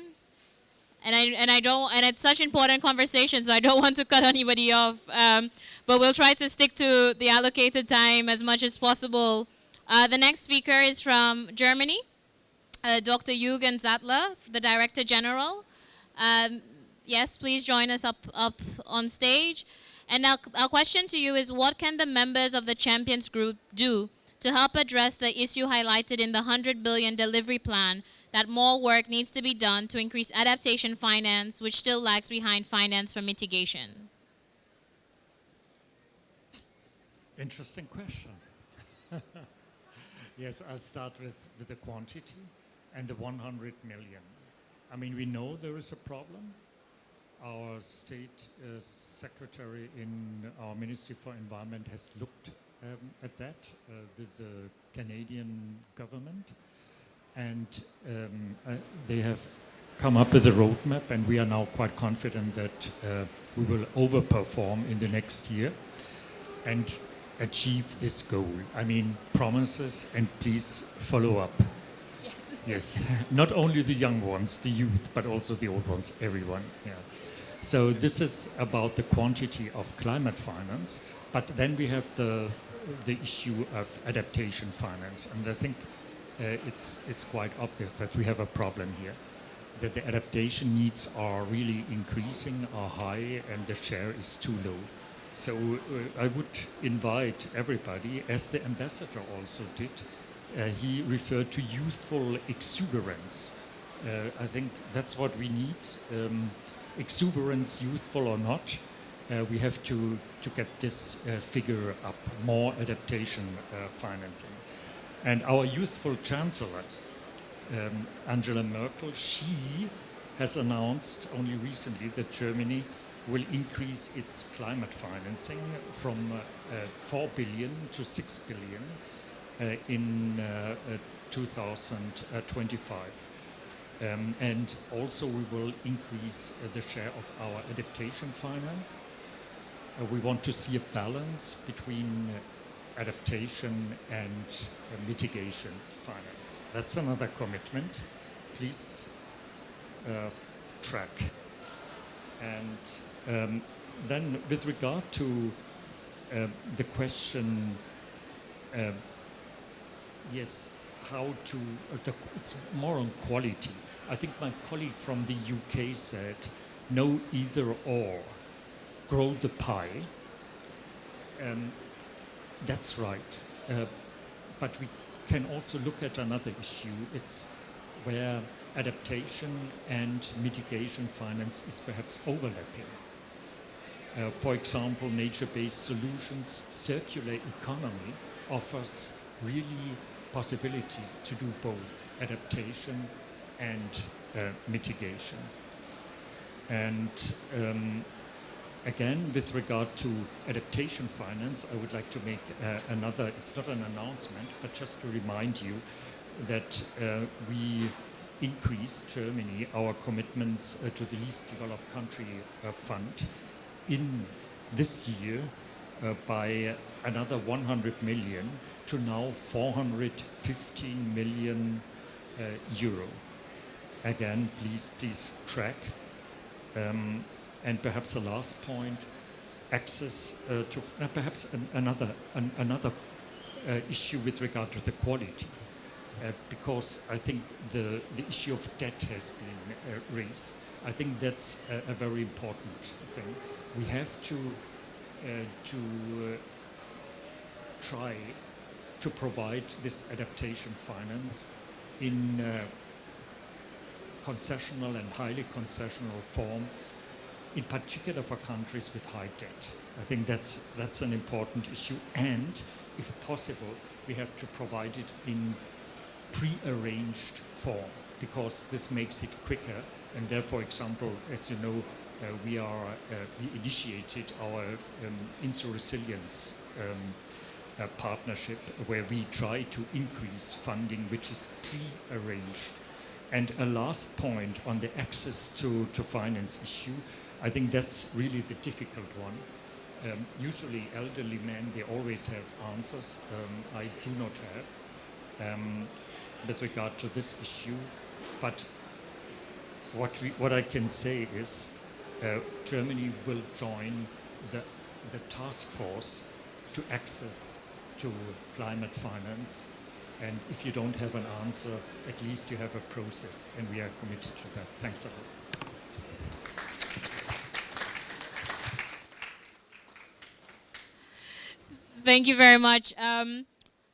A: and I and I don't and it's such important conversation, so I don't want to cut anybody off. Um, but we'll try to stick to the allocated time as much as possible. Uh, the next speaker is from Germany, uh, Dr. Jürgen Zattler, the Director General. Um, yes, please join us up up on stage. And our, our question to you is what can the members of the Champions Group do to help address the issue highlighted in the 100 billion delivery plan that more work needs to be done to increase adaptation finance, which still lags behind finance for mitigation?
I: Interesting question. yes, I'll start with, with the quantity and the 100 million. I mean, we know there is a problem our state uh, secretary in our Ministry for Environment has looked um, at that uh, with the Canadian government and um, uh, they have come up with a roadmap and we are now quite confident that uh, we will overperform in the next year and achieve this goal. I mean, promises and please follow up. Yes. yes. Not only the young ones, the youth, but also the old ones, everyone. Yeah. So this is about the quantity of climate finance, but then we have the the issue of adaptation finance, and I think uh, it's it's quite obvious that we have a problem here, that the adaptation needs are really increasing, are high, and the share is too low. So uh, I would invite everybody, as the ambassador also did, uh, he referred to youthful exuberance. Uh, I think that's what we need. Um, exuberance, youthful or not, uh, we have to, to get this uh, figure up, more adaptation uh, financing. And our youthful chancellor, um, Angela Merkel, she has announced only recently that Germany will increase its climate financing from uh, uh, 4 billion to 6 billion uh, in 2025. Um, and also we will increase uh, the share of our adaptation finance. Uh, we want to see a balance between uh, adaptation and uh, mitigation finance. That's another commitment. Please uh, track. And um, then with regard to uh, the question, yes, how to, the, it's more on quality I think my colleague from the UK said, no either or, grow the pie. Um, that's right. Uh, but we can also look at another issue. It's where adaptation and mitigation finance is perhaps overlapping. Uh, for example, nature-based solutions, circular economy offers really possibilities to do both adaptation and uh, mitigation. And um, again, with regard to adaptation finance, I would like to make uh, another, it's not an announcement, but just to remind you that uh, we increased Germany our commitments uh, to the least developed country uh, fund in this year uh, by another 100 million to now 415 million euro again, please, please track. Um, and perhaps the last point, access uh, to uh, perhaps an, another an, another uh, issue with regard to the quality, uh, because I think the the issue of debt has been uh, raised. I think that's a, a, very important thing. We have to uh, to try to provide this adaptation finance in concessional and highly concessional form, in particular for countries with high debt. I think that's, that's an important issue. And if possible, we have to provide it in pre-arranged form because this makes it quicker. And there, for example, as you know, uh, we are uh, we initiated our um, InsuResilience um, uh, partnership where we try to increase funding which is pre-arranged and a last point on the access to, to finance issue, I think that's really the difficult one. Um, usually elderly men, they always have answers. Um, I do not have um, with regard to this issue. But what, we, what I can say is uh, Germany will join the, the task force to access to climate finance. And if you don't have an answer, at least you have a process, and we are committed to that. Thanks a lot.
A: Thank you very much. Um,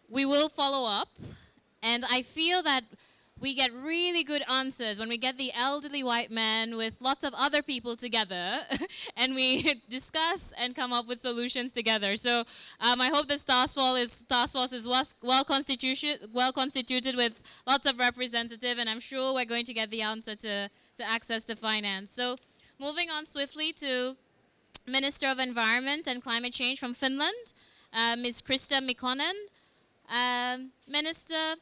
A: we will follow up, and I feel that we get really good answers when we get the elderly white man with lots of other people together and we discuss and come up with solutions together. So um, I hope this task force is, task force is well, well, constituted, with lots of representative and I'm sure we're going to get the answer to, to access to finance. So moving on swiftly to Minister of Environment and Climate Change from Finland, uh, Ms. Krista Mikkonen. Um, Minister,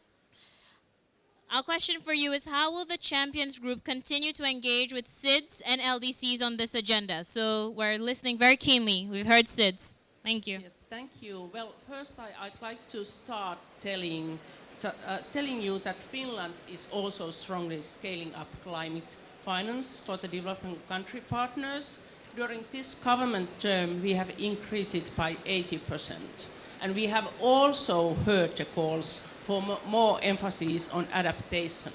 A: our question for you is how will the Champions Group continue to engage with SIDS and LDCs on this agenda? So we're listening very keenly. We've heard SIDS. Thank you.
J: Yeah, thank you. Well, first I, would like to start telling, uh, telling you that Finland is also strongly scaling up climate finance for the developing country partners. During this government term, we have increased it by 80%. And we have also heard the calls for more emphasis on adaptation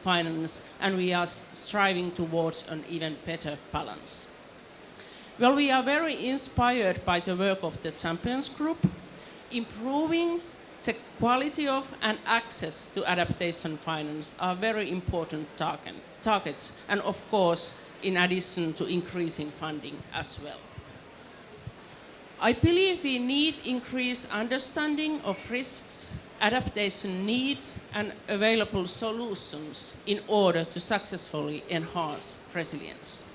J: finance, and we are striving towards an even better balance. Well, we are very inspired by the work of the Champions Group, improving the quality of and access to adaptation finance are very important target, targets, and of course, in addition to increasing funding as well. I believe we need increased understanding of risks adaptation needs and available solutions in order to successfully enhance resilience.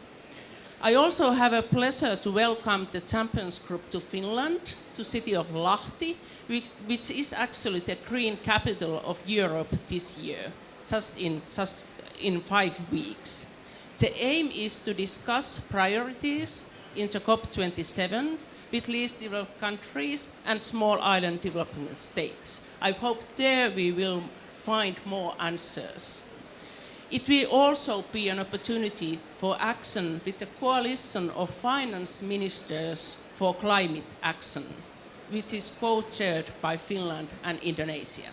J: I also have a pleasure to welcome the Champions Group to Finland, to city of Lahti, which, which is actually the green capital of Europe this year, just in, just in five weeks. The aim is to discuss priorities in the COP27 with least developed countries and small island developing states. I hope there we will find more answers. It will also be an opportunity for action with the coalition of finance ministers for climate action, which is co-chaired by Finland and Indonesia.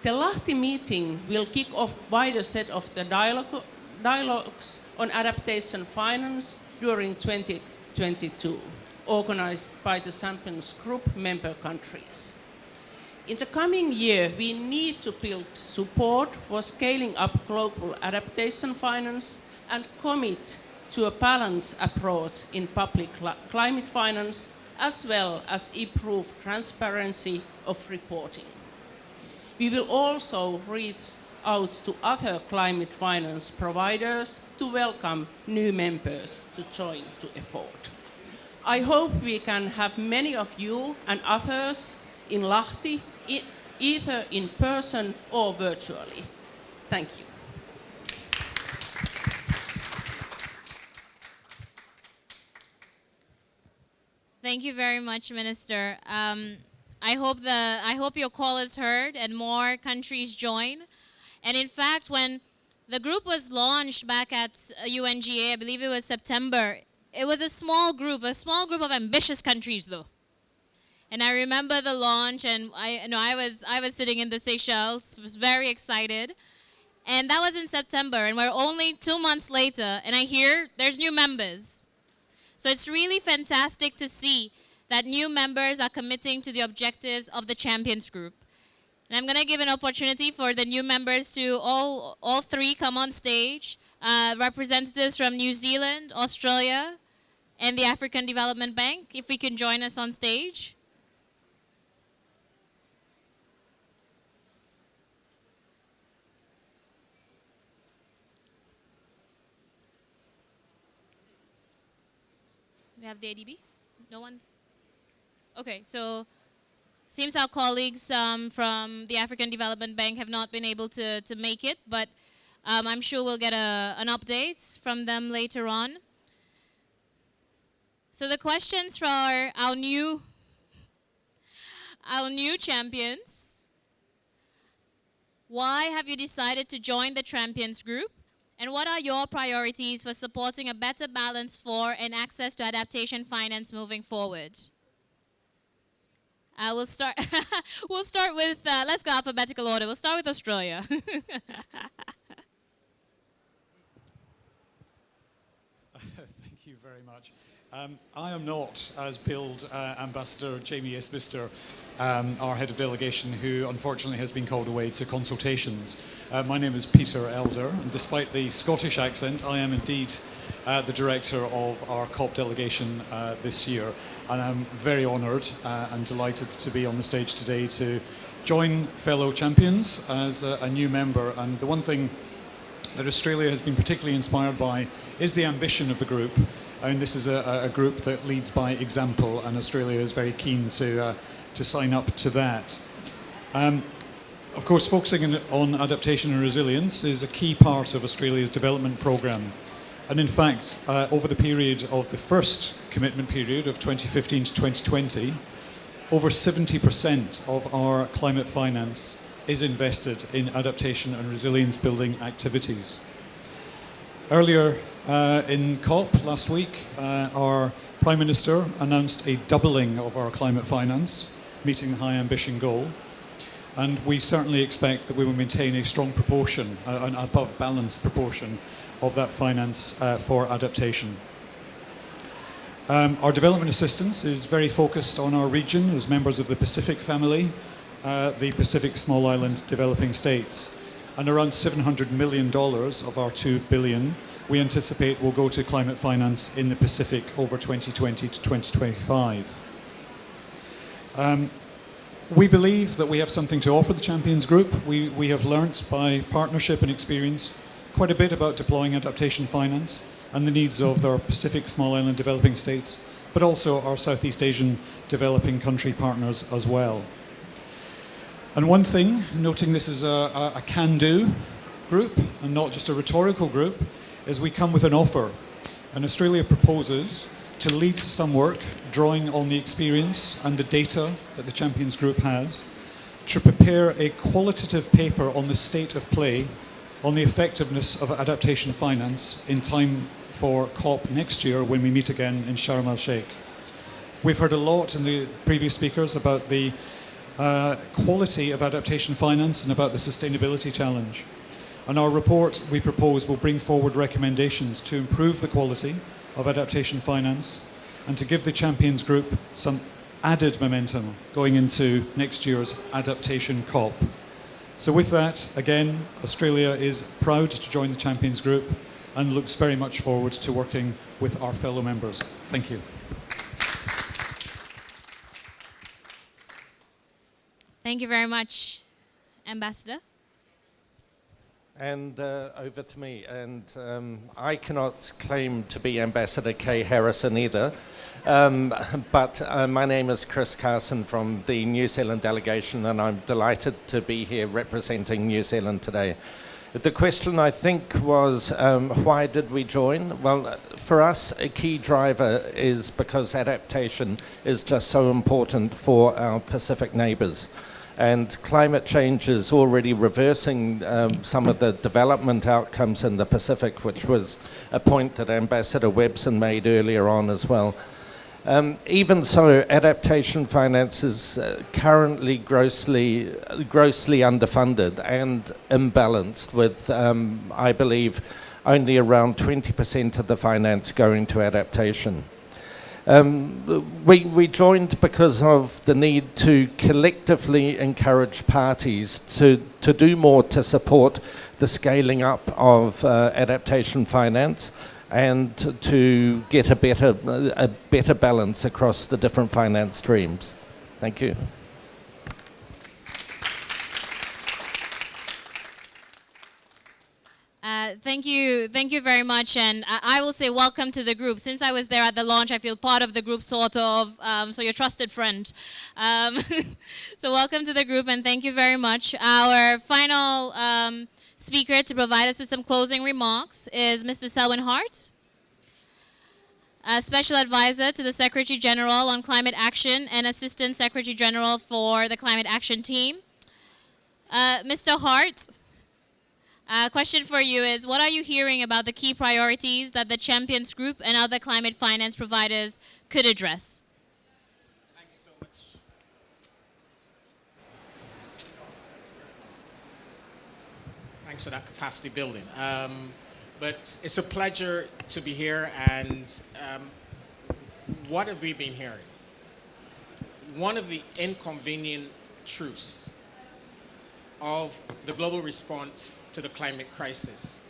J: The Lahti meeting will kick off a wider set of the dialogue, dialogues on adaptation finance during 2022 organized by the Champions Group member countries. In the coming year, we need to build support for scaling up global adaptation finance and commit to a balanced approach in public cl climate finance, as well as improve transparency of reporting. We will also reach out to other climate finance providers to welcome new members to join the effort. I hope we can have many of you and others in Lahti, either in person or virtually. Thank you.
A: Thank you very much, Minister. Um, I hope the I hope your call is heard and more countries join. And in fact, when the group was launched back at UNGA, I believe it was September, it was a small group, a small group of ambitious countries though. And I remember the launch and I you know I was I was sitting in the Seychelles, was very excited. And that was in September and we're only 2 months later and I hear there's new members. So it's really fantastic to see that new members are committing to the objectives of the Champions Group. And I'm going to give an opportunity for the new members to all, all three come on stage. Uh, representatives from New Zealand, Australia, and the African Development Bank, if we can join us on stage. We have the ADB? No one's? Okay, so seems our colleagues um, from the African Development Bank have not been able to, to make it, but um, I'm sure we'll get a, an update from them later on. So the questions for our new our new champions. Why have you decided to join the Champions Group? And what are your priorities for supporting a better balance for and access to adaptation finance moving forward? Uh, we'll start. we'll start with. Uh, let's go alphabetical order. We'll start with Australia.
K: Thank you very much. Um, I am not, as billed, uh, Ambassador Jamie Isbister, um, our head of delegation, who unfortunately has been called away to consultations. Uh, my name is Peter Elder, and despite the Scottish accent, I am indeed uh, the director of our COP delegation uh, this year. And I'm very honoured uh, and delighted to be on the stage today to join fellow champions as a, a new member. And the one thing that Australia has been particularly inspired by is the ambition of the group. I mean, this is a, a group that leads by example, and Australia is very keen to, uh, to sign up to that. Um, of course, focusing on adaptation and resilience is a key part of Australia's development programme. And in fact, uh, over the period of the first commitment period of 2015 to 2020, over 70% of our climate finance is invested in adaptation and resilience building activities. Earlier uh, in COP last week, uh, our Prime Minister announced a doubling of our climate finance, meeting the high ambition goal. And we certainly expect that we will maintain a strong proportion, an above balanced proportion of that finance uh, for adaptation. Um, our development assistance is very focused on our region as members of the Pacific family, uh, the Pacific Small Island Developing States. And around $700 million of our 2 billion we anticipate will go to climate finance in the Pacific over 2020 to 2025. Um, we believe that we have something to offer the Champions Group. We, we have learnt by partnership and experience quite a bit about deploying adaptation finance and the needs of our Pacific small island developing states, but also our Southeast Asian developing country partners as well. And one thing, noting this is a, a, a can-do group and not just a rhetorical group, is we come with an offer. And Australia proposes to lead some work drawing on the experience and the data that the Champions Group has to prepare a qualitative paper on the state of play on the effectiveness of adaptation finance in time for COP next year when we meet again in Sharm el-Sheikh. We've heard a lot in the previous speakers about the uh, quality of adaptation finance and about the sustainability challenge. And our report, we propose, will bring forward recommendations to improve the quality of adaptation finance and to give the Champions Group some added momentum going into next year's adaptation COP. So with that, again, Australia is proud to join the Champions Group and looks very much forward to working with our fellow members. Thank you.
A: Thank you very much, Ambassador
L: and uh, over to me. And um, I cannot claim to be Ambassador Kay Harrison either. Um, but uh, my name is Chris Carson from the New Zealand delegation, and I'm delighted to be here representing New Zealand today. The question I think was um, why did we join? Well, for us, a key driver is because adaptation is just so important for our Pacific neighbours and climate change is already reversing um, some of the development outcomes in the Pacific, which was a point that Ambassador Webson made earlier on as well. Um, even so, adaptation finance is uh, currently grossly, grossly underfunded and imbalanced with, um, I believe, only around 20% of the finance going to adaptation. Um, we, we joined because of the need to collectively encourage parties to, to do more to support the scaling up of uh, adaptation finance and to, get a better, a better balance across the different finance streams. Thank you.
A: Uh, thank you, thank you very much, and I, I, will say welcome to the group. Since I was there at the launch, I feel part of the group, sort of. Um, so your trusted friend. Um, so welcome to the group, and thank you very much. Our final um, speaker to provide us with some closing remarks is Mr. Selwyn Hart. Special Advisor to the Secretary General on Climate Action and Assistant Secretary General for the Climate Action Team. Uh, Mr. Hart, uh, question for you is, what are you hearing about the key priorities that the Champions Group and other climate finance providers could address?
M: Thank you so much. Thanks for that capacity building. Um, but it's a pleasure to be here and um, what have we been hearing? One of the inconvenient truths of the global response to the climate crisis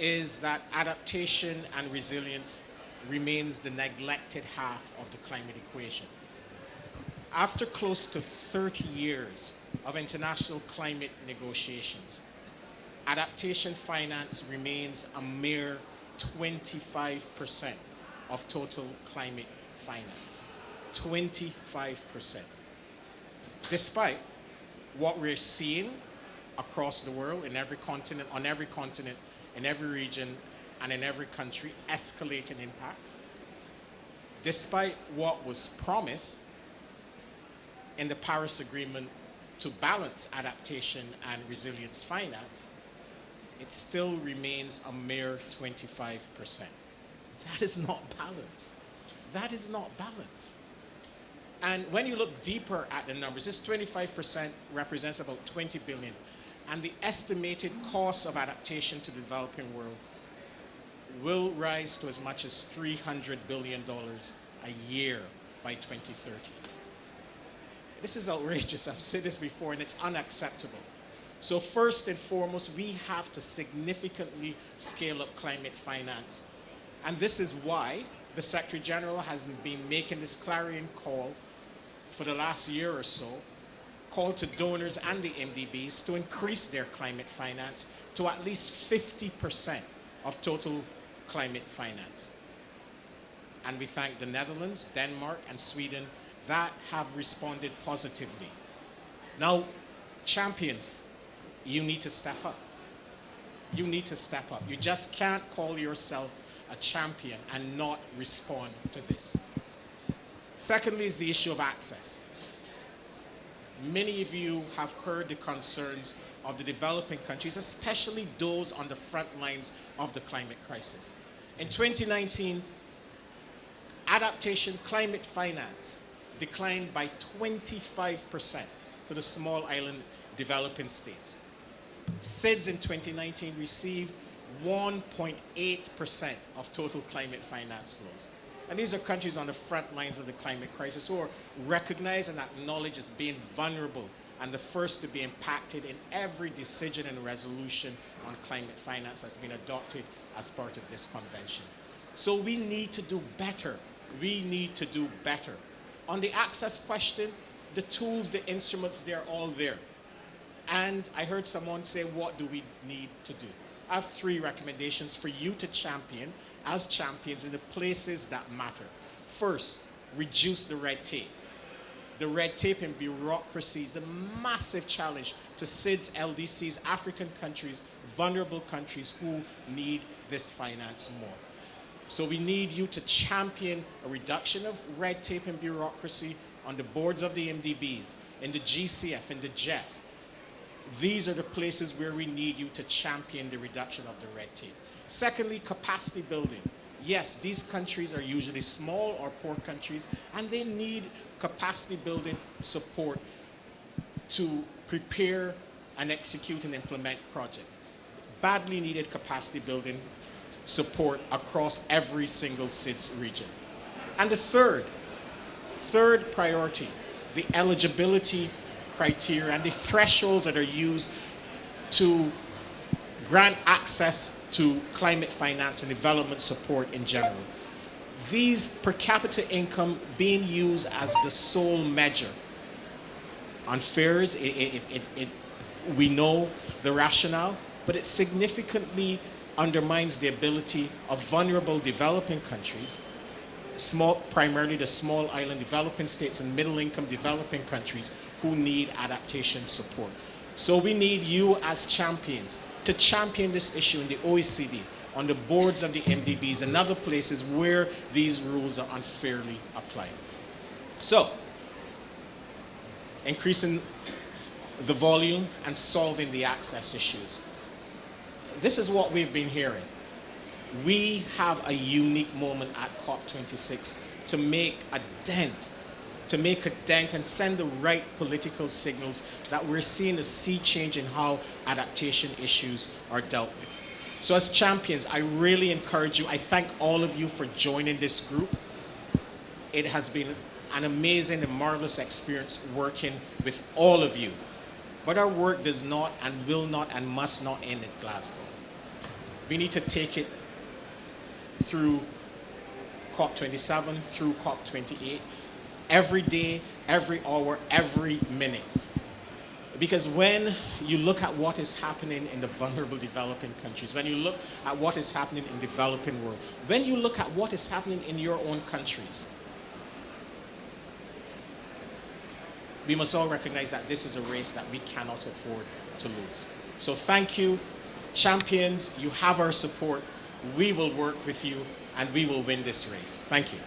M: is that adaptation and resilience remains the neglected half of the climate equation. After close to 30 years of international climate negotiations, adaptation finance remains a mere 25% of total climate finance. 25%. Despite what we're seeing across the world, in every continent, on every continent, in every region, and in every country, escalating impact. Despite what was promised in the Paris Agreement to balance adaptation and resilience finance, it still remains a mere 25%. That is not balance. That is not balance. And when you look deeper at the numbers, this 25% represents about 20 billion. And the estimated cost of adaptation to the developing world will rise to as much as $300 billion a year by 2030. This is outrageous. I've said this before and it's unacceptable. So first and foremost, we have to significantly scale up climate finance. And this is why the Secretary General has been making this clarion call for the last year or so, called to donors and the MDBs to increase their climate finance to at least 50% of total climate finance. And we thank the Netherlands, Denmark, and Sweden that have responded positively. Now, champions, you need to step up. You need to step up. You just can't call yourself a champion and not respond to this. Secondly is the issue of access. Many of you have heard the concerns of the developing countries, especially those on the front lines of the climate crisis. In 2019, adaptation climate finance declined by 25% to the small island developing states. SIDS in 2019 received 1.8% of total climate finance flows. And these are countries on the front lines of the climate crisis who are recognized and acknowledged as being vulnerable and the first to be impacted in every decision and resolution on climate finance that's been adopted as part of this convention. So we need to do better. We need to do better. On the access question, the tools, the instruments, they're all there. And I heard someone say, what do we need to do? I have three recommendations for you to champion as champions in the places that matter. First, reduce the red tape. The red tape and bureaucracy is a massive challenge to SIDS, LDCs, African countries, vulnerable countries who need this finance more. So we need you to champion a reduction of red tape and bureaucracy on the boards of the MDBs, in the GCF, in the GEF. These are the places where we need you to champion the reduction of the red tape. Secondly, capacity building. Yes, these countries are usually small or poor countries, and they need capacity building support to prepare and execute and implement projects. Badly needed capacity building support across every single SIDS region. And the third, third priority, the eligibility criteria and the thresholds that are used to grant access to climate finance and development support in general. These per capita income being used as the sole measure fares, it, it, it, it, we know the rationale, but it significantly undermines the ability of vulnerable developing countries small, primarily the small island developing states and middle income developing countries who need adaptation support. So we need you as champions to champion this issue in the OECD, on the boards of the MDBs and other places where these rules are unfairly applied. So, increasing the volume and solving the access issues. This is what we've been hearing. We have a unique moment at COP26 to make a dent, to make a dent and send the right political signals that we're seeing a sea change in how adaptation issues are dealt with. So as champions, I really encourage you, I thank all of you for joining this group. It has been an amazing and marvelous experience working with all of you. But our work does not and will not and must not end at Glasgow. We need to take it through COP27, through COP28, every day, every hour, every minute. Because when you look at what is happening in the vulnerable developing countries, when you look at what is happening in the developing world, when you look at what is happening in your own countries, we must all recognize that this is a race that we cannot afford to lose. So thank you, champions, you have our support. We will work with you and we will win this race. Thank you.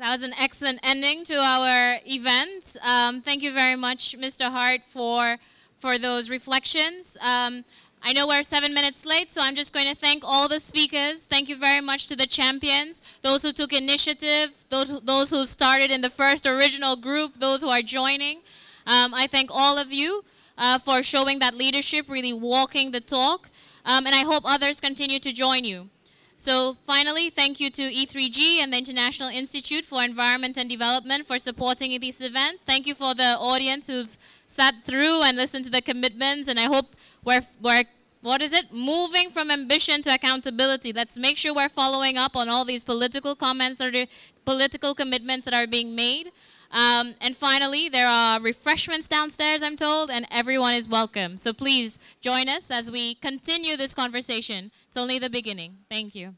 A: That was an excellent ending to our event. Um, thank you very much, Mr. Hart, for, for those reflections. Um, I know we're seven minutes late, so I'm just going to thank all the speakers. Thank you very much to the champions, those who took initiative, those, those who started in the first original group, those who are joining. Um, I thank all of you uh, for showing that leadership, really walking the talk, um, and I hope others continue to join you. So finally, thank you to E3G and the International Institute for Environment and Development for supporting this event. Thank you for the audience who've sat through and listened to the commitments, and I hope we're, we're what is it? Moving from ambition to accountability. Let's make sure we're following up on all these political comments or political commitments that are being made. Um, and finally, there are refreshments downstairs, I'm told, and everyone is welcome. So please join us as we continue this conversation. It's only the beginning. Thank you.